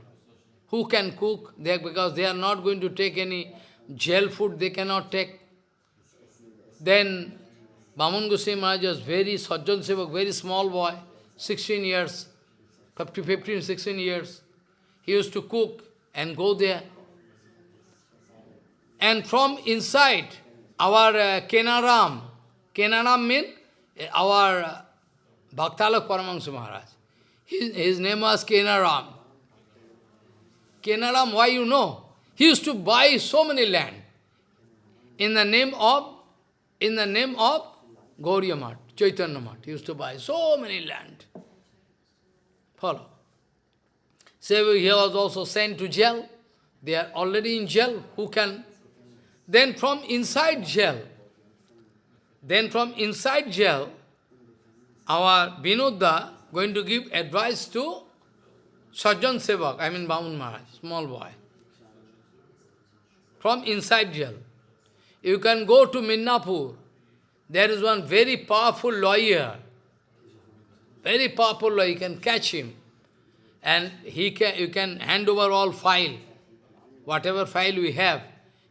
Who can cook? They, because they are not going to take any jail food, they cannot take. Then Baman Goswami Maharaj was very, Sajjan Sevak, very small boy, 16 years, 15, 16 years. He used to cook and go there. And from inside, our uh, Kenaram, Kenaram means uh, our uh, Bhaktalak Paramahansa Maharaj. His, his name was Kenaram. Kenaram, why you know? He used to buy so many land in the name of, in the name of Gauriya Mat, Chaitanya Mat. Used to buy so many land. Follow. So he was also sent to jail. They are already in jail. Who can? Then from inside jail, then from inside jail, our Vinodda going to give advice to Sajjan Sevak, I mean Bamun Maharaj, small boy. From inside jail. You can go to Minnapur. There is one very powerful lawyer. Very powerful lawyer. You can catch him. And he can, you can hand over all file. Whatever file we have.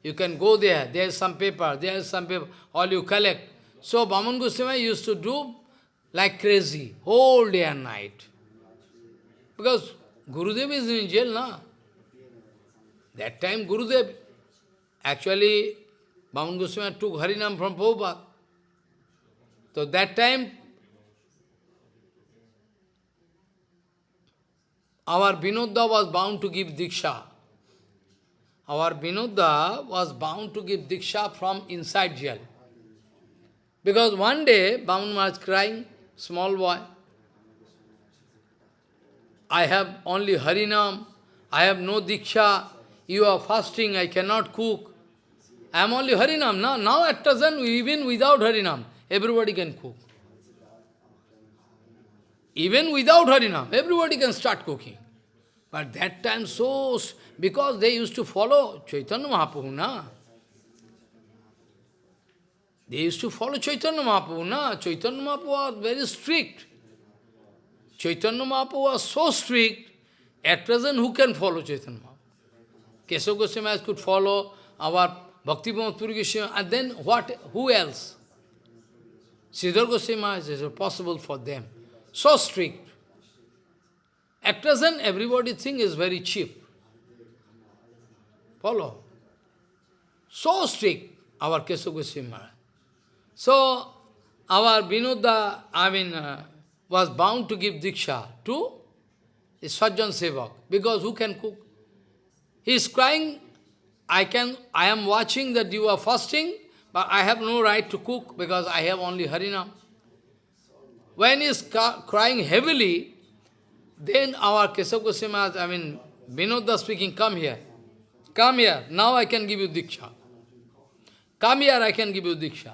You can go there. There is some paper. There is some paper. All you collect. So Baman Goswami used to do like crazy, whole day and night. Because Gurudev is in jail, na? That time Gurudev, actually, Bhaman Goswami took Harinam from Prabhupada. So that time, our Vinodda was bound to give Diksha. Our Vinodda was bound to give Diksha from inside jail. Because one day, Bhaman was crying, small boy. I have only Harinam, I have no Diksha, you are fasting, I cannot cook. I am only Harinam. Now, now at present, even without Harinam, everybody can cook. Even without Harinam, everybody can start cooking. But that time so, because they used to follow Chaitanya Mahaprabhu, na? They used to follow Chaitanya Mahaprabhu, na? Chaitanya Mahaprabhu was very strict. Chaitanya Mahaprabhu was so strict, at present who can follow Chaitanya Mahaprabhu? Keshav Goswami could follow our Bhakti Puri Goswami, and then what, who else? Sridhar Goswami is possible for them. So strict. At present, everybody think is very cheap. Follow. So strict, our Keshav Goswami Maharaj. So, our Vinodda, I mean, uh, was bound to give Diksha to Sajjan Sevak, because who can cook? He is crying, I can, I am watching that you are fasting, but I have no right to cook because I have only Harinam. When he is crying heavily, then our Kesav Goswami, I mean, Vinodda speaking, come here. Come here, now I can give you Diksha. Come here, I can give you Diksha.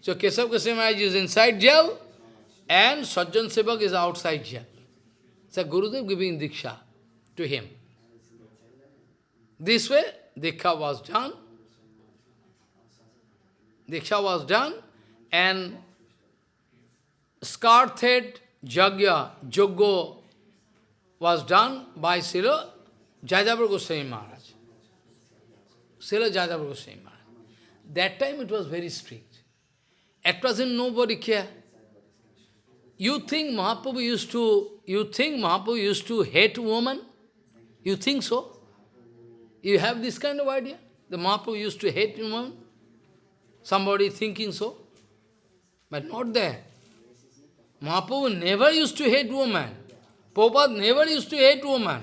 So Kesav Goswami is inside jail and Sajjan Sevak is outside jail. So Gurudev giving Diksha to him. This way, Diksha was done. Diksha was done and Skarthed Jagya, Joggo was done by Srila Jajavar Goswami Maharaj. Srila Jajavar Goswami Maharaj. That time it was very strict. At present, nobody care. You think Mahaprabhu used to, you think Mahaprabhu used to hate woman? You think so? You have this kind of idea? The Mahaprabhu used to hate woman? Somebody thinking so? But not there. Mahaprabhu never used to hate woman. Prabhupada never used to hate woman.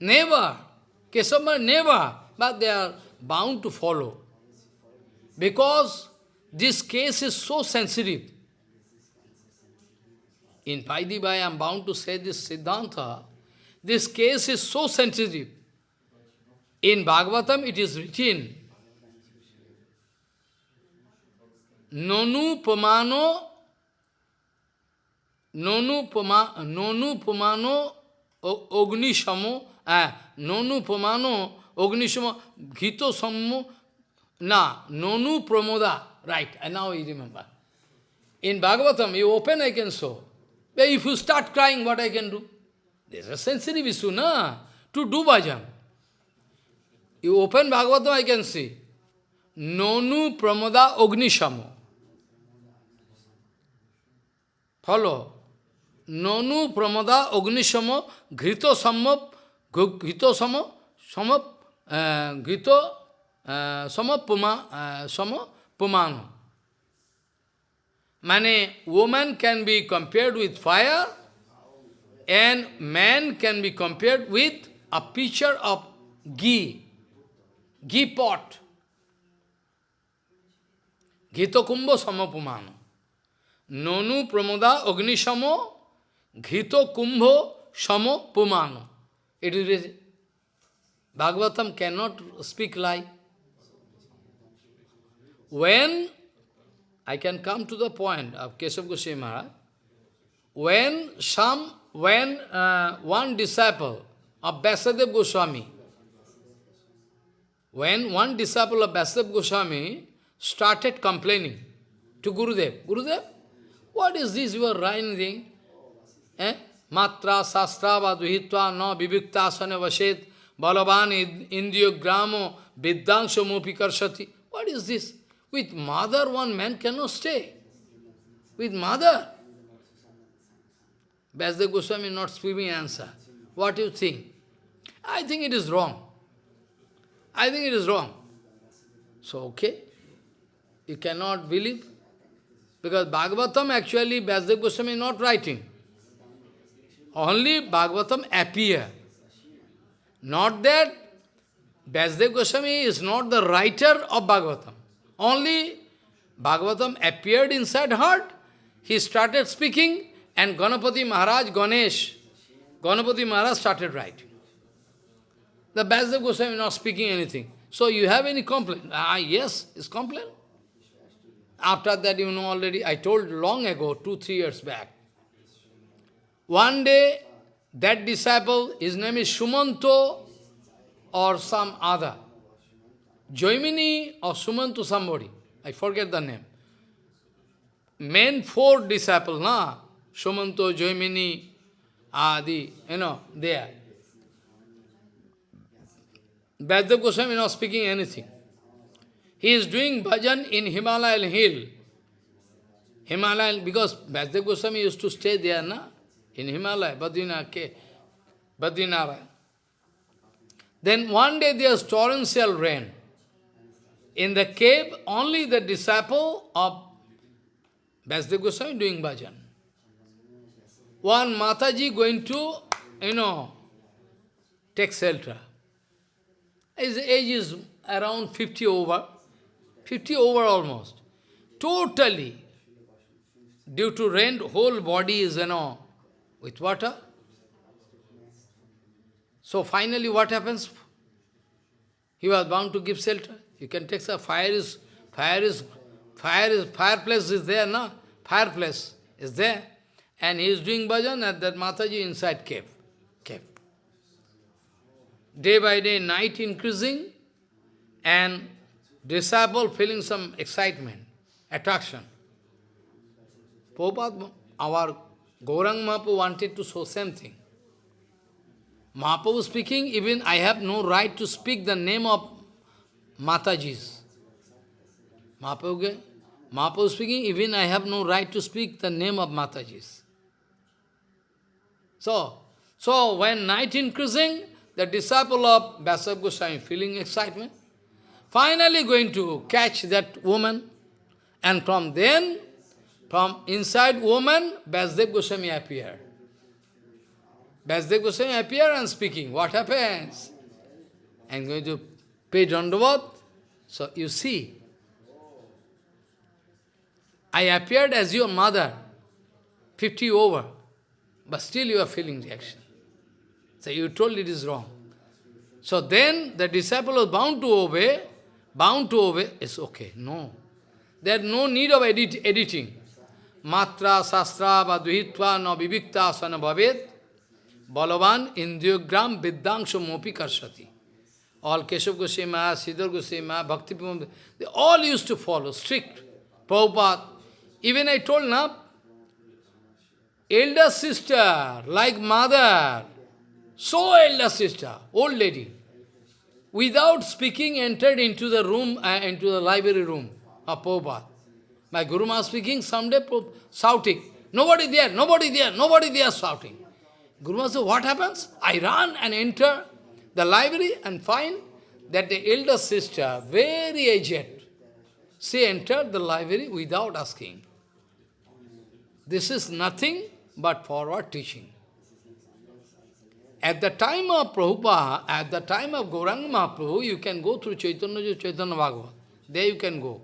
Never. Kesava never. But they are bound to follow. Because this case is so sensitive. In Paidibhai, I am bound to say this Siddhanta, this case is so sensitive. In Bhagavatam it is written, Nonu Pamano Nonu Pama Nonu Pamano Ognishamo uh, Nonu Pamano Ognishamo Gito Sammo Na Nonu Pramoda Right, and now you remember. In Bhagavatam, you open, I can show. But if you start crying, what I can do? There's a sensitive issue, na? To do bhajan. You open Bhagavatam, I can see. Nonu Follow. Nonu pramoda ognishamo grito sammo grito sammo sammo grito sammo puma sammo pumano. Mane, woman can be compared with fire, and man can be compared with a pitcher of ghee, ghee pot. Ghito kumbho samapumano. Nonu pramoda agnishamo ghito kumbho samapumano. It is Bhagavatam cannot speak lie. When I can come to the point of Keshav Goswami Maharaj. When some, when uh, one disciple of Vyasadeva Goswami, when one disciple of Vyasadeva Goswami started complaining to Gurudev, Gurudev, what is this you are writing? Eh? Matra sastra vaduhitva no vivikta asana vashet balavan indiyo gramo vidyangsho mopi karshati. What is this? With mother, one man cannot stay. With mother. Vyasdev Goswami not speaking answer. What you think? I think it is wrong. I think it is wrong. So, okay. You cannot believe. Because Bhagavatam actually Vyasdev Goswami is not writing. Only Bhagavatam appear. Not that Vyasdev Goswami is not the writer of Bhagavatam. Only Bhagavatam appeared inside heart, he started speaking, and Ganapati Maharaj, Ganesh, Ganapati Maharaj started writing. The Vyasadeva Goswami is not speaking anything. So you have any complaint? Ah, yes, is complaint. After that, you know already, I told long ago, two, three years back. One day, that disciple, his name is Sumanto or some other. Joimini or Sumantu somebody, I forget the name. Main four disciples, na? Sumanto, Joimini, Adi, you know, there. Vyasadeva Goswami not speaking anything. He is doing bhajan in Himalayan hill. Himalayan, because Vyasadeva Goswami used to stay there, na? In Himalaya, Badrinath, Badrinath. Then one day there is torrential rain. In the cave, only the disciple of Vyasadeva Goswami doing bhajan. One Mataji going to, you know, take shelter. His age is around 50 over, 50 over almost. Totally, due to rain, whole body is, you know, with water. So finally what happens? He was bound to give shelter. You can take a fire is, fire is, fire is, fireplace is there, no? Fireplace is there. And he is doing bhajan at that Mataji inside cave. Cave. Day by day, night increasing, and disciple feeling some excitement, attraction. Prabhupada, our Gaurang Mahaprabhu wanted to show same thing. Mahaprabhu speaking, even I have no right to speak the name of Matajis. Mahaprabhu, Mahaprabhu speaking, even I have no right to speak the name of Matajis. So, so when night increasing, the disciple of Vyasadeva Goswami feeling excitement, finally going to catch that woman, and from then, from inside woman, Vyasadeva Goswami appear. Vyasadeva Goswami appear and speaking. What happens? I'm going to pay dandavat. So you see, I appeared as your mother, 50 over, but still you are feeling reaction. So you told it is wrong. So then the disciple was bound to obey, bound to obey, it's okay. No. There is no need of edit, editing. Matra, sastra, vadvihitva, na vivikta, asana bhavet, balavan, indriyogram, vidyangsho mopi karshati. All Keshav Goswami, Sridhar Goswami, Bhakti they all used to follow, strict. Prabhupada. Even I told now, elder sister, like mother, so elder sister, old lady, without speaking entered into the room, uh, into the library room of Prabhupada. My Guru Maharaj speaking, someday shouting, nobody there, nobody there, nobody there shouting. Guru Maharaj said, what happens? I run and enter the library and find that the elder sister, very aged, she entered the library without asking. This is nothing but forward teaching. At the time of Prabhupada, at the time of Gauranga Mahaprabhu, you can go through Chaitanya Chaitanya Bhagavat. There you can go.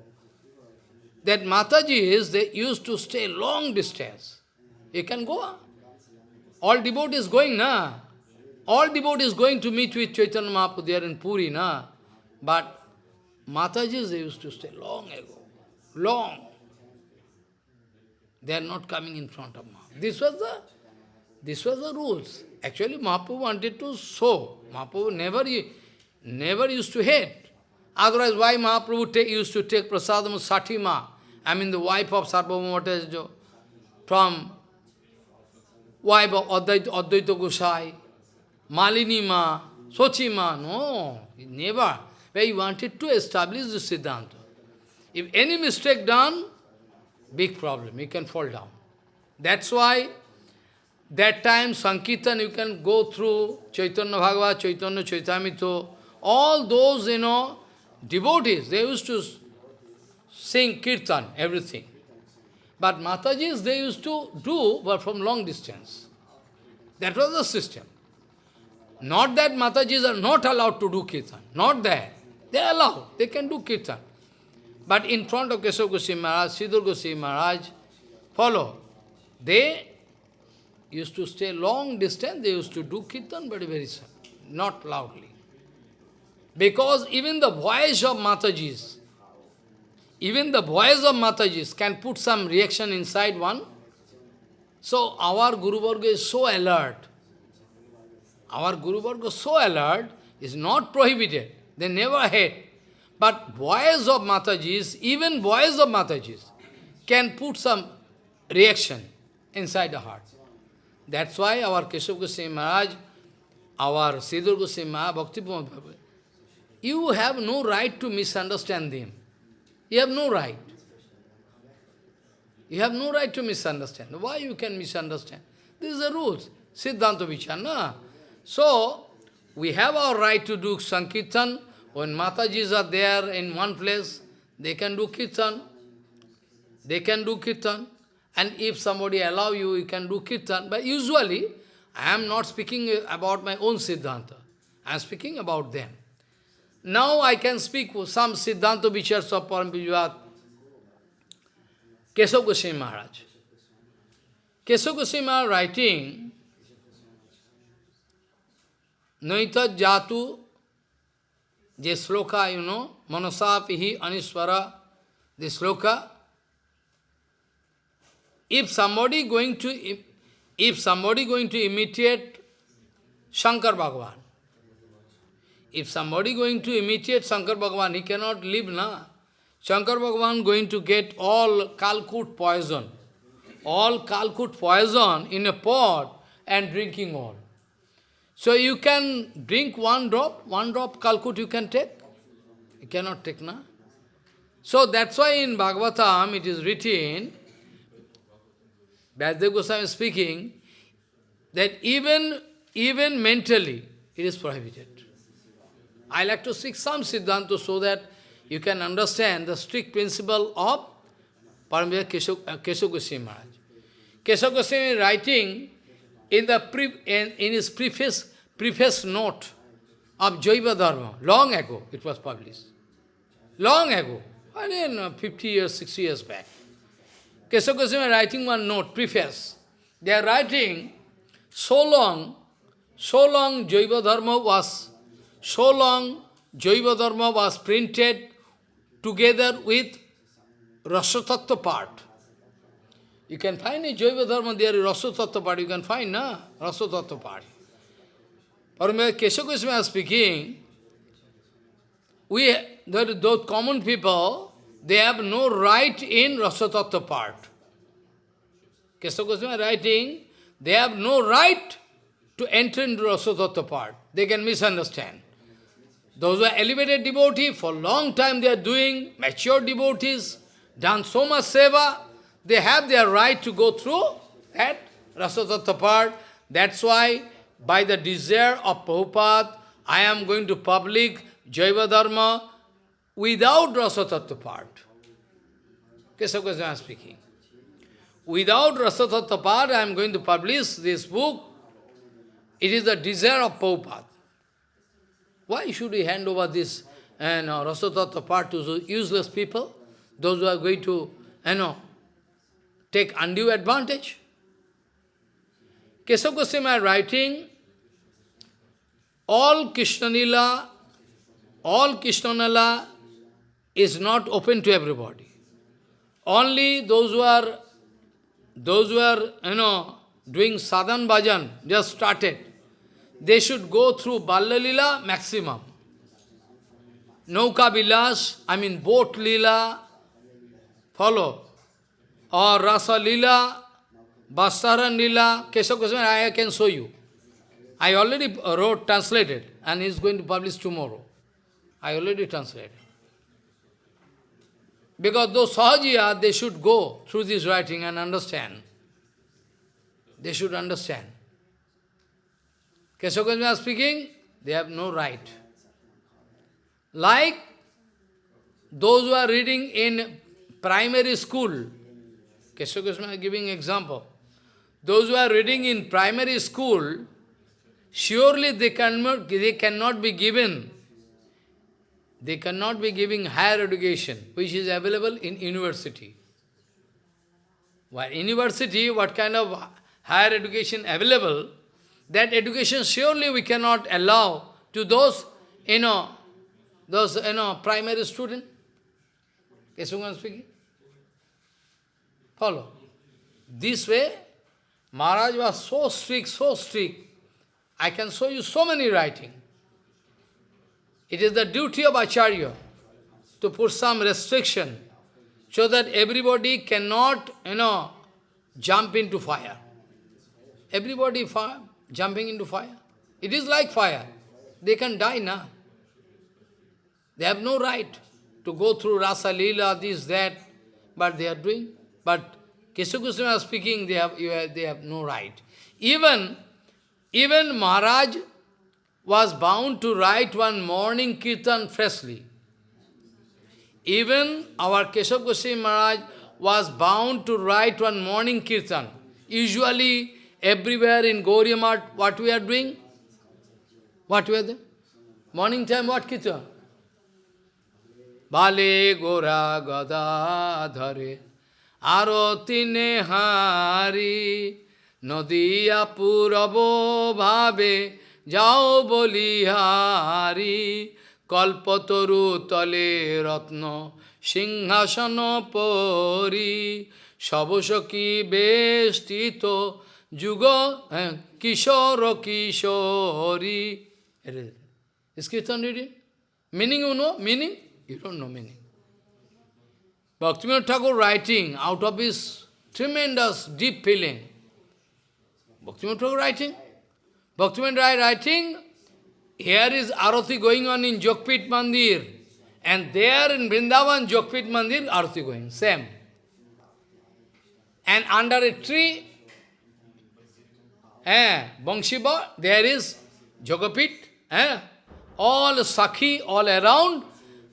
That Matajis, they used to stay long distance. You can go. All devotees going, na? All devotees going to meet with Chaitanya Mahaprabhu there in Puri, na? But Matajis, they used to stay long ago. Long. They are not coming in front of Mahaprabhu. This was the, this was the rules. Actually, Mahaprabhu wanted to show. Mahaprabhu never, never used to hate. Otherwise, why Mahaprabhu take, used to take prasadam Satima, I mean the wife of Sarvabhauma from wife of Advaita, Advaita Gosai, Malini Ma, Sochi Ma, no, never. Where he wanted to establish the Siddhanta. If any mistake done, big problem, you can fall down. That's why that time Sankirtan you can go through Chaitanya Bhagavad, Chaitanya Charitamrita, all those, you know, devotees, they used to sing kirtan, everything. But Matajis, they used to do, but from long distance. That was the system. Not that Matajis are not allowed to do kirtan, not that. They are allowed, they can do kirtan. But in front of Keshav Goswami Maharaj, Sridhar Goswami Maharaj, follow. They used to stay long distance, they used to do kirtan, but very not loudly. Because even the voice of Matajis, even the voice of Matajis can put some reaction inside one. So our Guru Varga is so alert. Our Guru Varga is so alert, is not prohibited. They never hate. But voice of Matajis, even voice of Matajis, can put some reaction inside the heart. That's why our Keshav Goswami Maharaj, our Sridhar Goswami Maharaj, Bhakti you have no right to misunderstand them. You have no right. You have no right to misunderstand. Why you can misunderstand? These are rules. Siddhanta Vichara. So, we have our right to do Sankirtan. When Matajis are there in one place, they can do Kirtan. They can do Kirtan. And if somebody allow you, you can do kirtan. But usually, I am not speaking about my own Siddhanta. I am speaking about them. Now I can speak some Siddhanta Vichars of Parampijuat. Keshav Goswami Maharaj. Keshav Goswami Maharaj writing, Naita Jatu, the sloka, you know, Manasapihi the sloka, if somebody going to if somebody going to imitate Shankar Bhagavan, if somebody going to imitate Shankar Bhagavan, he cannot live, na. Shankar Bhagavan going to get all Kalkut poison, all Kalkut poison in a pot and drinking all. So you can drink one drop, one drop Kalkut you can take. You cannot take, na. So that's why in Bhagavatam it is written, Vyasadeva Goswami is speaking that even, even mentally it is prohibited. I like to speak some Siddhanta so that you can understand the strict principle of Paramvira Keshav, uh, Goswami Maharaj. Keshav Goswami writing in, the pre, in, in his preface, preface note of Jaiva Dharma, long ago it was published. Long ago, I mean uh, 50 years, 60 years back. Keshav Goswami writing one note, preface. They are writing so long, so long Jaiva Dharma was, so long Jaiva Dharma was printed together with Rasatattva part. You can find in Jaiva Dharma, there is Rasatattva part, you can find, na? Rasatattva part. Paramaya Kesha Goswami speaking, we, that those common people, they have no right in Rasatattva part. Kesha Goswami writing, they have no right to enter into Rasatattva part. They can misunderstand. Those who are elevated devotees, for long time they are doing, mature devotees, done so much seva, they have their right to go through that Rasatattva part. That's why, by the desire of Prabhupada, I am going to public Jaiva Dharma without Rasatattva part. Keshav Goswami speaking. Without Rasatattva part, I am going to publish this book. It is the desire of Prabhupada. Why should we hand over this and uh, Rasatattva part to useless people? Those who are going to, you know, take undue advantage? Keshav Goswami writing, all Krishnanila, all Krishnanila is not open to everybody. Only those who are, those who are, you know, doing sadhan bhajan, just started, they should go through Ballalila maximum. Nauka Vilas, I mean boat lila, follow. Or Rasa lila, Bastaran lila, Keshav Goswami, I can show you. I already wrote, translated, and is going to publish tomorrow. I already translated. Because those Sahajiya, they should go through this writing and understand. They should understand. Keshav speaking, they have no right. Like those who are reading in primary school, is giving example. Those who are reading in primary school, surely they cannot, they cannot be given they cannot be giving higher education, which is available in university. While university, what kind of higher education available, that education surely we cannot allow to those, you know, those, you know, primary student. Kesungan speaking. Follow. This way, Maharaj was so strict, so strict. I can show you so many writing. It is the duty of Acharya to put some restriction so that everybody cannot, you know, jump into fire. Everybody fire, jumping into fire. It is like fire. They can die now. They have no right to go through Rasa Lila, this, that, but they are doing. But Goswami speaking, they have, they have no right. Even, even Maharaj was bound to write one morning kirtan freshly. Even our Keshav Goswami Maharaj was bound to write one morning kirtan. Usually, everywhere in Gauriya what we are doing? What we are doing? Morning time, what kirtan? Bale Gora Gada Dhare Aroti Nehari Nodiya Purabo Bhabe যাও বলিহারি, কল্পতরু তলে রত্ন সিংহাসন পরি সবসকী বেষ্টিত যুগ হ্যাঁ, কিশোর, কিশোরী। Meaning you know meaning you dot know meaning Bhaktivinoda Thakur writing out of is tremendous deep feeling Bhaktivinoda Thakur writing Bhaktivinoda Rai writing, here is Arati going on in Jogpit Mandir, and there in Vrindavan, Jogpit Mandir, Arati going, same. And under a tree, eh, Bangshiba, there is Jogapit, eh, all Sakhi all around,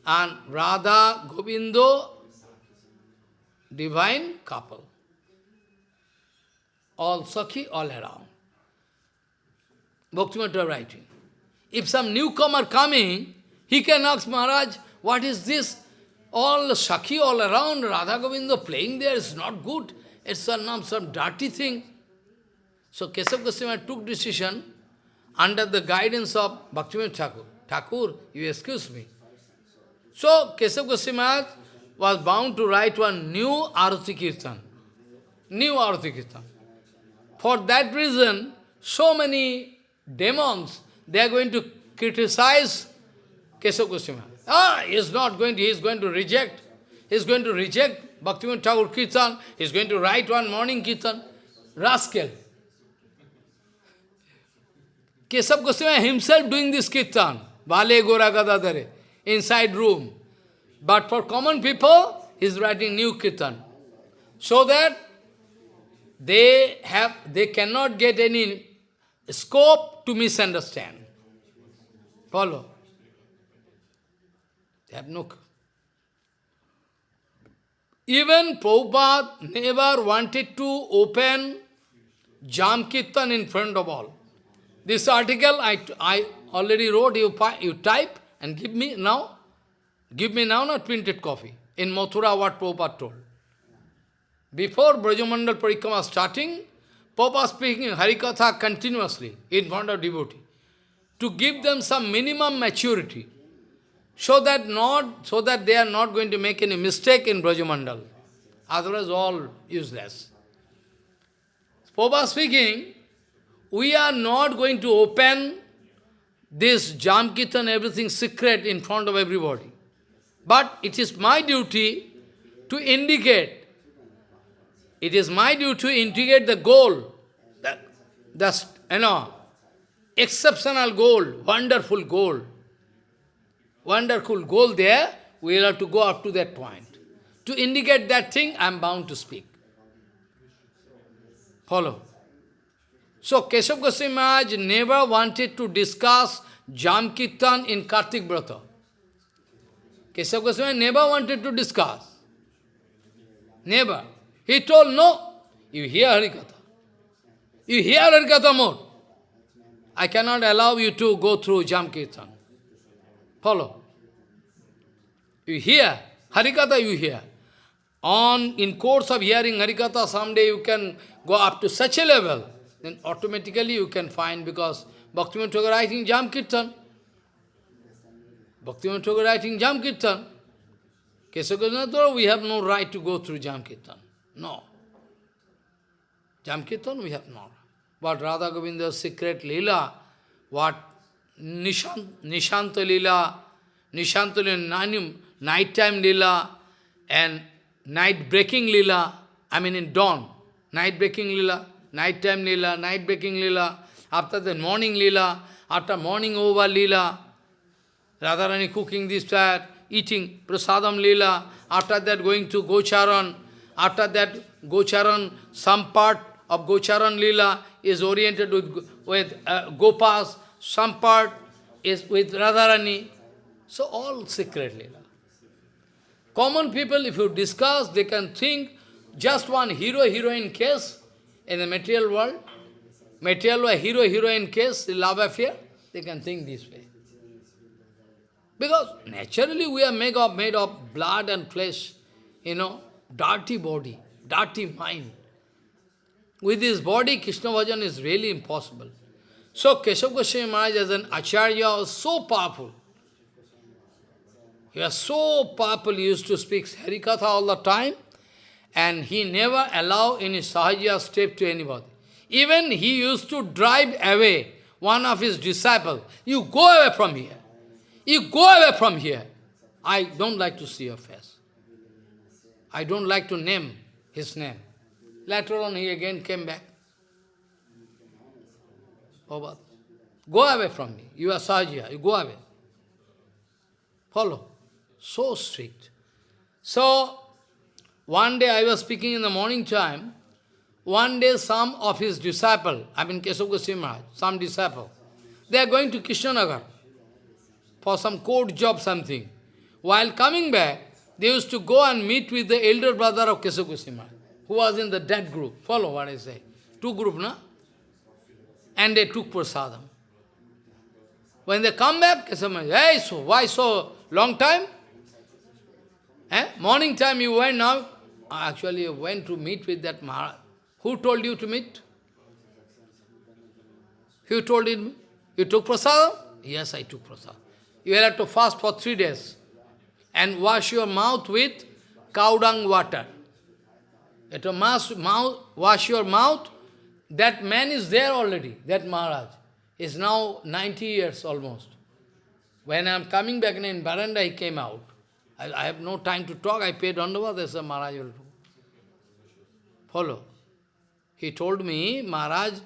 and Radha, Govindo, divine couple. All Sakhi all around. Bhaktivinoda writing. If some newcomer coming, he can ask Maharaj, what is this? All Sakhi all around, Radha Govinda playing there is not good. It's some, some dirty thing. So Keshav Goswami took decision, under the guidance of Bhaktivinoda Thakur. Thakur, you excuse me. So, Kesav Goswami was bound to write one new Arati Kirtan. New Arati Kirtan. For that reason, so many demons, they are going to criticize Kesav Goswami Ah, he is not going to, he is going to reject. He is going to reject Bhaktivinoda Thakur Kirtan. He is going to write one morning Kirtan. Rascal. Kesav Goswami himself doing this Kirtan. Vale Gora Gadadare. Inside room. But for common people, he is writing new Kirtan. So that they have they cannot get any scope to misunderstand. Follow. They have no... Even Prabhupada never wanted to open Jam Kirtan in front of all. This article I, I already wrote, you, you type and give me now. Give me now not printed copy. In Mathura what Prabhupada told. Before Brajamandal Parikrama starting, Prabhupada speaking Harikatha continuously in front of devotee to give them some minimum maturity so that not so that they are not going to make any mistake in Brajamandal. Otherwise all useless. Prabhupada speaking, we are not going to open this Jam Kirtan, everything secret in front of everybody. But it is my duty to indicate, it is my duty to indicate the goal, the, the you know, exceptional goal, wonderful goal wonderful goal there, we will have to go up to that point. To indicate that thing, I am bound to speak. Follow. So, Keshav Goswami Maharaj never wanted to discuss Jam Kirtan in Kartik Brata. Keshav Goswami never wanted to discuss. Never. He told, no, you hear Harikatha. You hear Harikatha more. I cannot allow you to go through Jam. Follow. You hear, Harikatha you hear. On, in course of hearing Harikatha, someday you can go up to such a level, then automatically you can find, because Bhaktivinoda Thakur writing Jam Kirtan. Bhaktivinoda Thakur writing Jam Kirtan. Kesagoswami we have no right to go through Jam. No. Jamkirtan we have not. But Radha Govinda's secret lila, what Nishant, Nishanta lila, Nishanta lila, nighttime lila and night breaking lila, I mean in dawn, night breaking lila, nighttime lila, night breaking lila, after the morning lila, after morning over lila, Radharani cooking this fire, eating prasadam lila, after that going to Gocharan, after that Gocharan, some part of Gocharan lila is oriented with, with uh, Gopas, some part is with Radharani. So all secret lila. Common people, if you discuss, they can think just one hero-heroine case in the material world, material hero-heroine case, the love affair, they can think this way. Because naturally we are made of, made of blood and flesh, you know, dirty body, dirty mind. With this body, Krishna Bhajan is really impossible. So Keshav Goswami Maharaj as an Acharya was so powerful. He was so powerful, he used to speak Harikatha all the time, and he never allowed any Sahaja step to anybody. Even he used to drive away one of his disciples. You go away from here. You go away from here. I don't like to see your face. I don't like to name his name. Later on, he again came back. Oh, go away from me. You are Sahaja. You go away. Follow. So strict. So, one day I was speaking in the morning time, one day some of his disciple, I mean Keshav Goswami Maharaj, some disciple, they are going to Krishnanagar for some court job something. While coming back, they used to go and meet with the elder brother of Maharaj, who was in the dead group. Follow what I say. Two group, na? And they took prasadam. When they come back, Maharaj, hey, so why so long time? Eh? Morning time you went now, actually you went to meet with that Maharaj. Who told you to meet? Who told him? You took prasadam? Yes, I took prasadam. You will have to fast for three days and wash your mouth with cow dung water. Have to mouth, wash your mouth. That man is there already, that Maharaj. is now 90 years almost. When I am coming back in Baranda, he came out. I, I have no time to talk. I paid Dandava, there's a Maharaj will. Follow. He told me, Maharaj,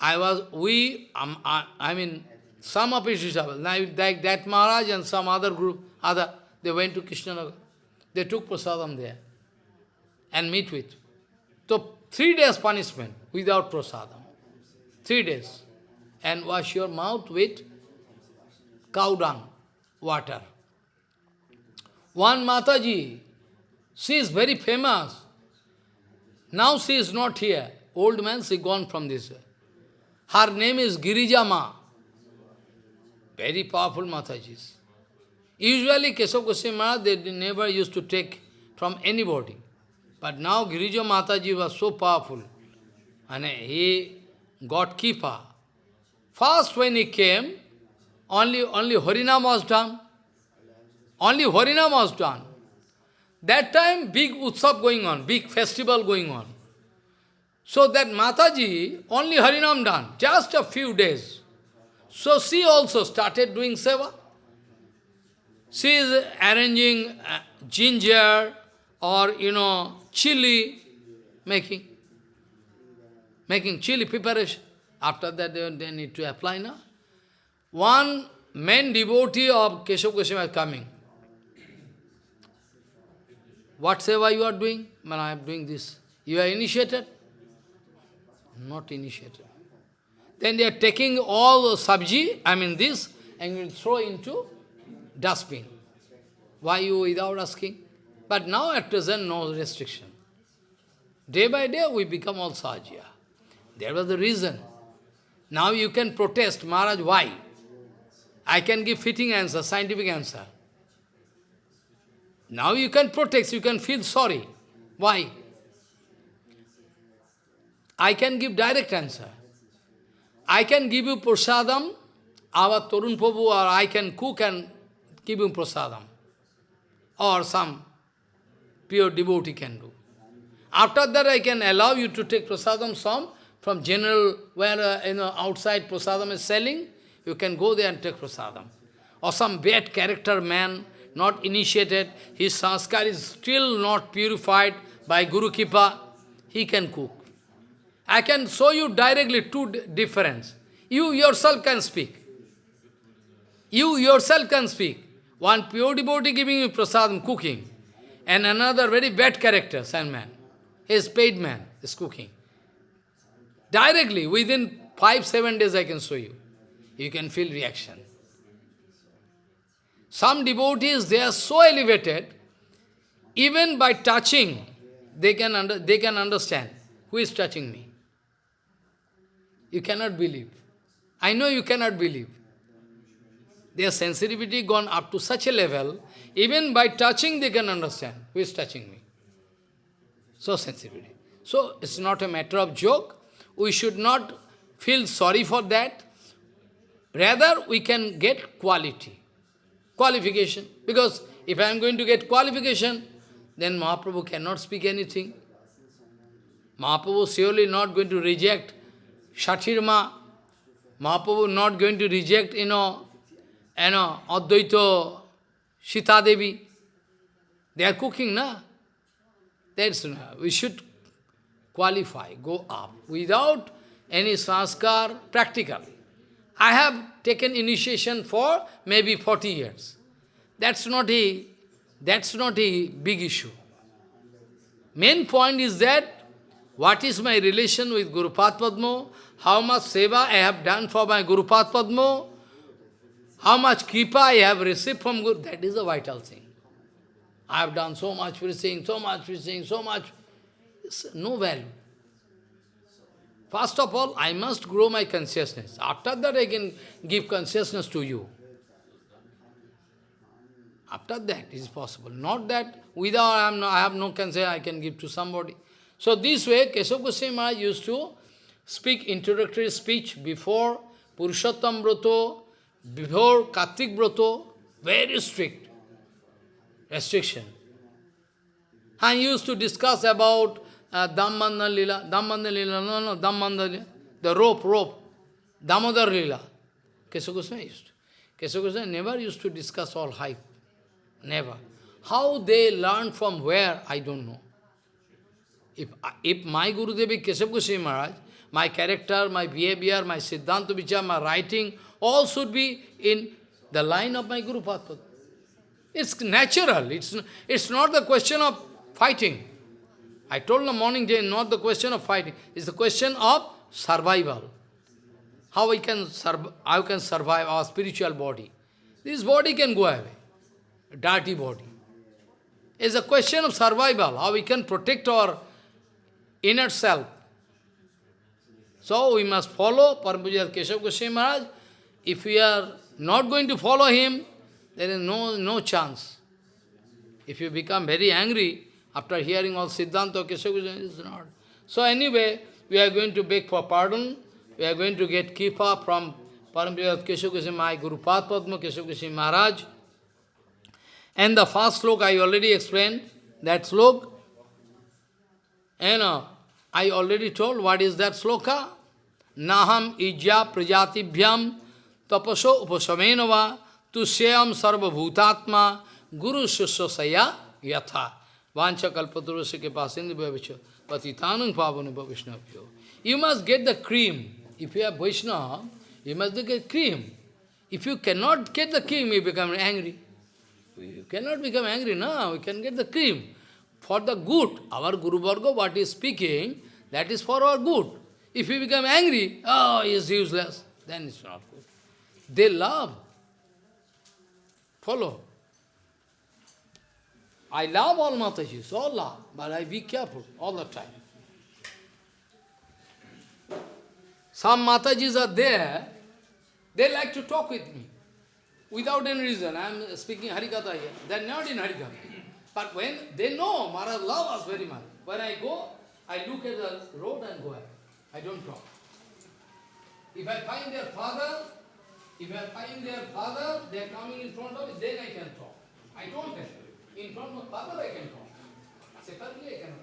I was, we, um, I, I mean, some of his like that Maharaj and some other group, other, they went to Krishnanagar. They took prasadam there and meet with. So, three days punishment without prasadam. Three days. And wash your mouth with cow dung, water. One Mataji, she is very famous. Now she is not here. Old man, she gone from this. Her name is Girijama. Very powerful Matajis. Usually Keshav Goswami Maharaj, they never used to take from anybody. But now Girija Mataji was so powerful. And he got keeper. First when he came, only, only Harinam was done. Only Harinam was done. That time, big utsav going on, big festival going on. So that Mataji, only Harinam done, just a few days. So she also started doing seva. She is arranging uh, ginger or, you know, chili, making, making chili preparation. After that, they, they need to apply now. One main devotee of Keshav Goswami is coming. What seva you are doing? Man, I am doing this. You are initiated? Not initiated. Then they are taking all the sabji, I mean this, and will throw into dustbin. Why you without asking? But now at present, no restriction. Day by day, we become all sajya. There was the reason. Now you can protest, Maharaj, why? I can give fitting answer, scientific answer. Now you can protest, you can feel sorry. Why? I can give direct answer. I can give you prasadam, our Torun Prabhu, or I can cook and give you prasadam. Or some pure devotee can do. After that, I can allow you to take prasadam some from general, where uh, you know, outside prasadam is selling, you can go there and take prasadam. Or some bad character man, not initiated, his sanskar is still not purified by Guru Kripa, he can cook. I can show you directly two difference. You yourself can speak. You yourself can speak. One pure devotee giving you prasadam, cooking, and another very bad character, sandman. He is paid man, is cooking. Directly, within five, seven days I can show you. You can feel reaction. Some devotees, they are so elevated, even by touching, they can, under, they can understand who is touching me. You cannot believe. I know you cannot believe. Their sensitivity gone up to such a level, even by touching they can understand who is touching me. So sensitivity. So it's not a matter of joke we should not feel sorry for that. Rather, we can get quality, qualification. Because if I am going to get qualification, then Mahaprabhu cannot speak anything. Mahaprabhu surely not going to reject Shatirma. Mahaprabhu not going to reject, you know, you know, Advaita Sita Devi. They are cooking, na? That's, we should qualify, go up, without any sanskar, practically. I have taken initiation for maybe 40 years. That's not a, that's not a big issue. Main point is that, what is my relation with Guru Padma, how much seva I have done for my Guru Padma, how much kripa I have received from Guru, that is the vital thing. I have done so much saying, so much saying, so much no value. First of all, I must grow my consciousness. After that, I can give consciousness to you. After that, it is possible. Not that without I, am no, I have no consciousness, I can give to somebody. So this way, Keshav Goswami used to speak introductory speech before Purushottam Broto, before Kartik Broto, very strict restriction. And used to discuss about uh, Dhammanda Lila, Dhammanda Lila, no, no, Dhammanda Lila, the rope, rope, Damodar Lila. Goswami used to. Goswami never used to discuss all hype. Never. How they learned from where, I don't know. If, if my Gurudev is Goswami Maharaj, my character, my behavior, my Siddhanta Vichar, my writing, all should be in the line of my Guru Padma. It's natural. It's, it's not the question of fighting. I told the morning day, not the question of fighting. It's the question of survival. How we can, how can survive our spiritual body. This body can go away. Dirty body. It's a question of survival, how we can protect our inner self. So we must follow Parampuja Keshav Goswami Maharaj. If we are not going to follow him, there is no, no chance. If you become very angry after hearing all Siddhanta Goswami, it's not. So anyway, we are going to beg for pardon. We are going to get kripa from Keshav Goswami, my Guru Padma Goswami Maharaj. And the first slok I already explained, that slok, you know, I already told what is that sloka. Naham ijya prajatibhyam tapaso upasamenava tusyam sarva bhutatma guru shusasaya yatha. Vancha kalpaturusya ke pasindi bhavicha patitanang pavanu bhavishnavyo. You must get the cream. If you are Vaishnava, you must get cream. If you cannot get the cream, you become angry. You cannot become angry, no, we can get the cream. For the good, our Guru Varga, what is speaking, that is for our good. If you become angry, oh, he is useless, then it's not good. They love. Follow. I love all Matajis, all love, but I be careful all the time. Some Matajis are there, they like to talk with me without any reason. I am speaking Harikatha here. They are not in Harikatha. But when they know Maharaj love us very much, when I go, I look at the road and go ahead. I don't talk. If I find their father, if I find their father, they are coming in front of me, then I can talk. I don't you. In front of father I can talk. Separately I cannot